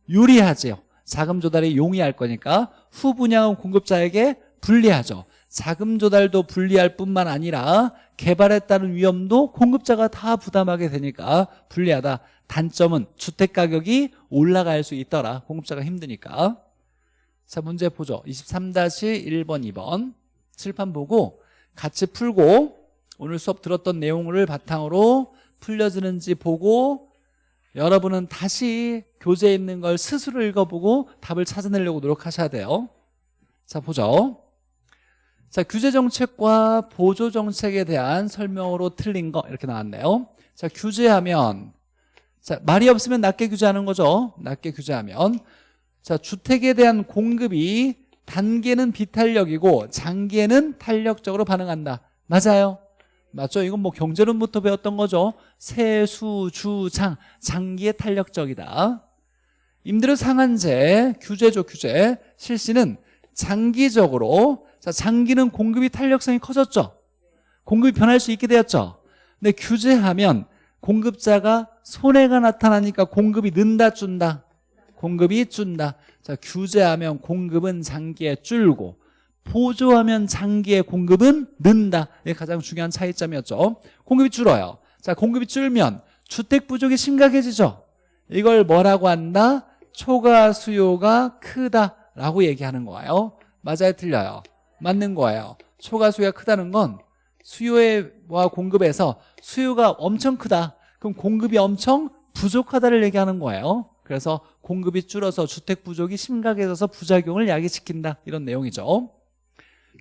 유리하죠 자금 조달이 용이할 거니까 후분양은 공급자에게 불리하죠. 자금 조달도 불리할 뿐만 아니라 개발에 따른 위험도 공급자가 다 부담하게 되니까 불리하다. 단점은 주택가격이 올라갈 수 있더라. 공급자가 힘드니까 자 문제 보죠. 23-1번 2번. 칠판 보고 같이 풀고 오늘 수업 들었던 내용을 바탕으로 풀려지는지 보고 여러분은 다시 교재에 있는 걸 스스로 읽어보고 답을 찾아내려고 노력하셔야 돼요. 자 보죠. 자 규제정책과 보조정책에 대한 설명으로 틀린 거 이렇게 나왔네요. 자 규제하면 자 말이 없으면 낮게 규제하는 거죠. 낮게 규제하면 자 주택에 대한 공급이 단계는 비탄력이고 장기에는 탄력적으로 반응한다 맞아요 맞죠? 이건 뭐 경제론부터 배웠던 거죠. 세수, 주, 장, 장기의 탄력적이다. 임대료 상한제, 규제죠, 규제. 실시는 장기적으로, 자, 장기는 공급이 탄력성이 커졌죠. 공급이 변할 수 있게 되었죠. 근데 규제하면 공급자가 손해가 나타나니까 공급이 는다, 준다. 공급이 준다. 자, 규제하면 공급은 장기에 줄고 보조하면 장기의 공급은 는다. 이게 가장 중요한 차이점이었죠. 공급이 줄어요. 자, 공급이 줄면 주택 부족이 심각해지죠. 이걸 뭐라고 한다? 초과 수요가 크다라고 얘기하는 거예요. 맞아요, 틀려요? 맞는 거예요. 초과 수요가 크다는 건 수요와 공급에서 수요가 엄청 크다. 그럼 공급이 엄청 부족하다를 얘기하는 거예요. 그래서 공급이 줄어서 주택 부족이 심각해져서 부작용을 야기시킨다. 이런 내용이죠.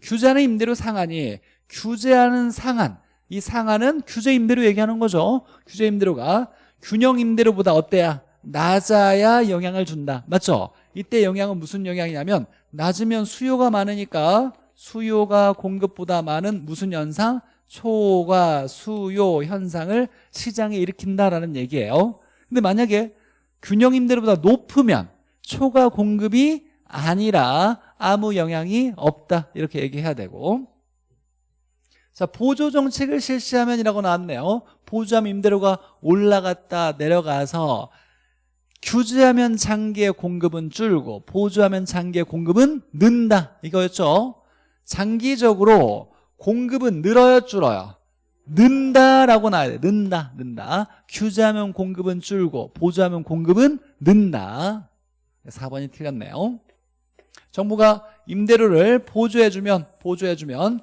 규제하는 임대료 상한이 규제하는 상한. 이 상한은 규제 임대료 얘기하는 거죠. 규제 임대료가 균형 임대료보다 어때야? 낮아야 영향을 준다. 맞죠? 이때 영향은 무슨 영향이냐면 낮으면 수요가 많으니까 수요가 공급보다 많은 무슨 현상? 초과 수요 현상을 시장에 일으킨다라는 얘기예요. 근데 만약에 균형 임대료보다 높으면 초과 공급이 아니라 아무 영향이 없다. 이렇게 얘기해야 되고. 자 보조 정책을 실시하면이라고 나왔네요. 보조하면 임대료가 올라갔다 내려가서 규제하면 장기의 공급은 줄고 보조하면 장기의 공급은 는다. 이거였죠? 장기적으로 공급은 늘어요 줄어요 는다라고 나와야 돼. 는다 는다. 규제하면 공급은 줄고 보조하면 공급은 는다. 4번이 틀렸네요. 정부가 임대료를 보조해주면 보조해주면.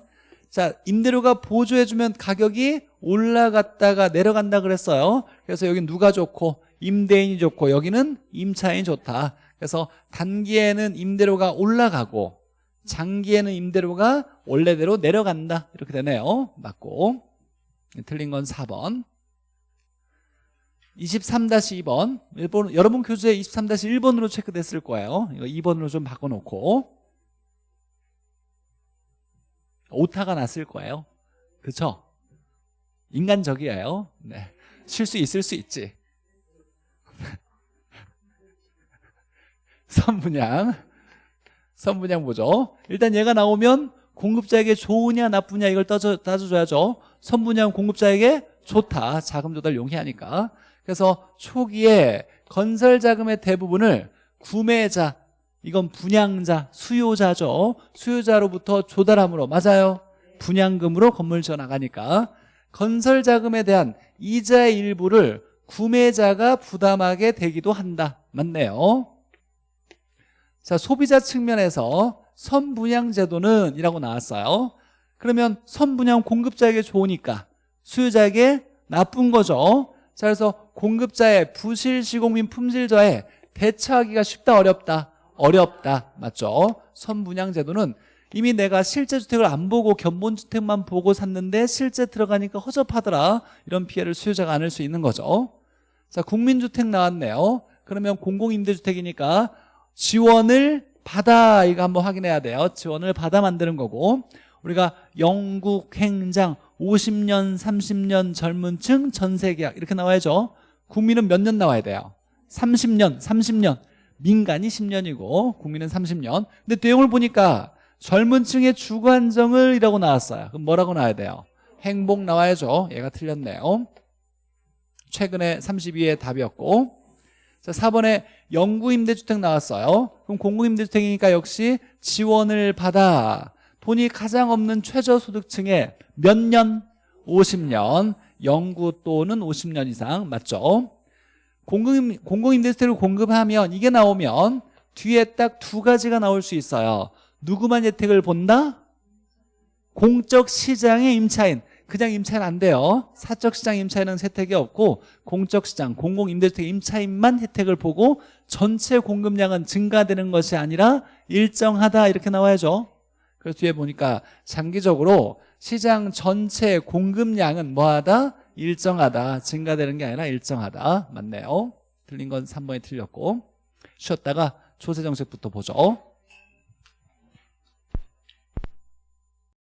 자 임대료가 보조해주면 가격이 올라갔다가 내려간다 그랬어요. 그래서 여기 누가 좋고? 임대인이 좋고. 여기는 임차인이 좋다. 그래서 단기에는 임대료가 올라가고 장기에는 임대료가 원래대로 내려간다. 이렇게 되네요. 맞고 틀린 건 4번. 23-2번. 일본, 여러분 교재에 23-1번으로 체크됐을 거예요. 이거 2번으로 좀 바꿔놓고. 오타가 났을 거예요. 그쵸? 인간적이에요. 네. 실수 있을 수 있지. 선분양. 선분양 보죠. 일단 얘가 나오면 공급자에게 좋으냐 나쁘냐 이걸 따져, 따져줘야죠. 선분양 공급자에게 좋다. 자금 조달 용이하니까. 그래서 초기에 건설 자금의 대부분을 구매자 이건 분양자, 수요자죠. 수요자로부터 조달함으로 맞아요? 분양금으로 건물 지어 나가니까. 건설 자금에 대한 이자의 일부를 구매자가 부담하게 되기도 한다. 맞네요. 자 소비자 측면에서 선분양 제도는 이라고 나왔어요. 그러면 선분양 공급자에게 좋으니까 수요자에게 나쁜 거죠. 자 그래서 공급자의 부실 시공민 품질자에 대처하기가 쉽다 어렵다? 어렵다. 맞죠? 선분양 제도는 이미 내가 실제 주택을 안 보고 견본주택만 보고 샀는데 실제 들어가니까 허접하더라. 이런 피해를 수요자가 안을 수 있는 거죠. 자 국민주택 나왔네요. 그러면 공공임대주택이니까 지원을 받아 이거 한번 확인해야 돼요. 지원을 받아 만드는 거고 우리가 영국 행장 50년 30년 젊은 층 전세계약 이렇게 나와야죠. 국민은 몇 년 나와야 돼요? 30년 30년. 민간이 10년이고 국민은 30년. 근데 내용을 보니까 젊은 층의 주거 안정을 이라고 나왔어요. 그럼 뭐라고 나와야 돼요? 행복 나와야죠. 얘가 틀렸네요. 최근에 32의 답이었고 자 4번에 영구임대주택 나왔어요 그럼 공공임대주택이니까 역시 지원을 받아 돈이 가장 없는 최저소득층에 몇 년? 50년 영구 또는 50년 이상 맞죠? 공공, 공공임대주택을 공급하면 이게 나오면 뒤에 딱 두 가지가 나올 수 있어요 누구만 혜택을 본다? 공적 시장의 임차인 그냥 임차인 안 돼요. 사적 시장 임차인은 혜택이 없고 공적 시장 공공 임대주택 임차인만 혜택을 보고 전체 공급량은 증가되는 것이 아니라 일정하다 이렇게 나와야죠. 그래서 뒤에 보니까 장기적으로 시장 전체 공급량은 뭐하다? 일정하다. 증가되는 게 아니라 일정하다. 맞네요. 틀린 건 3번이 틀렸고 쉬었다가 조세 정책부터 보죠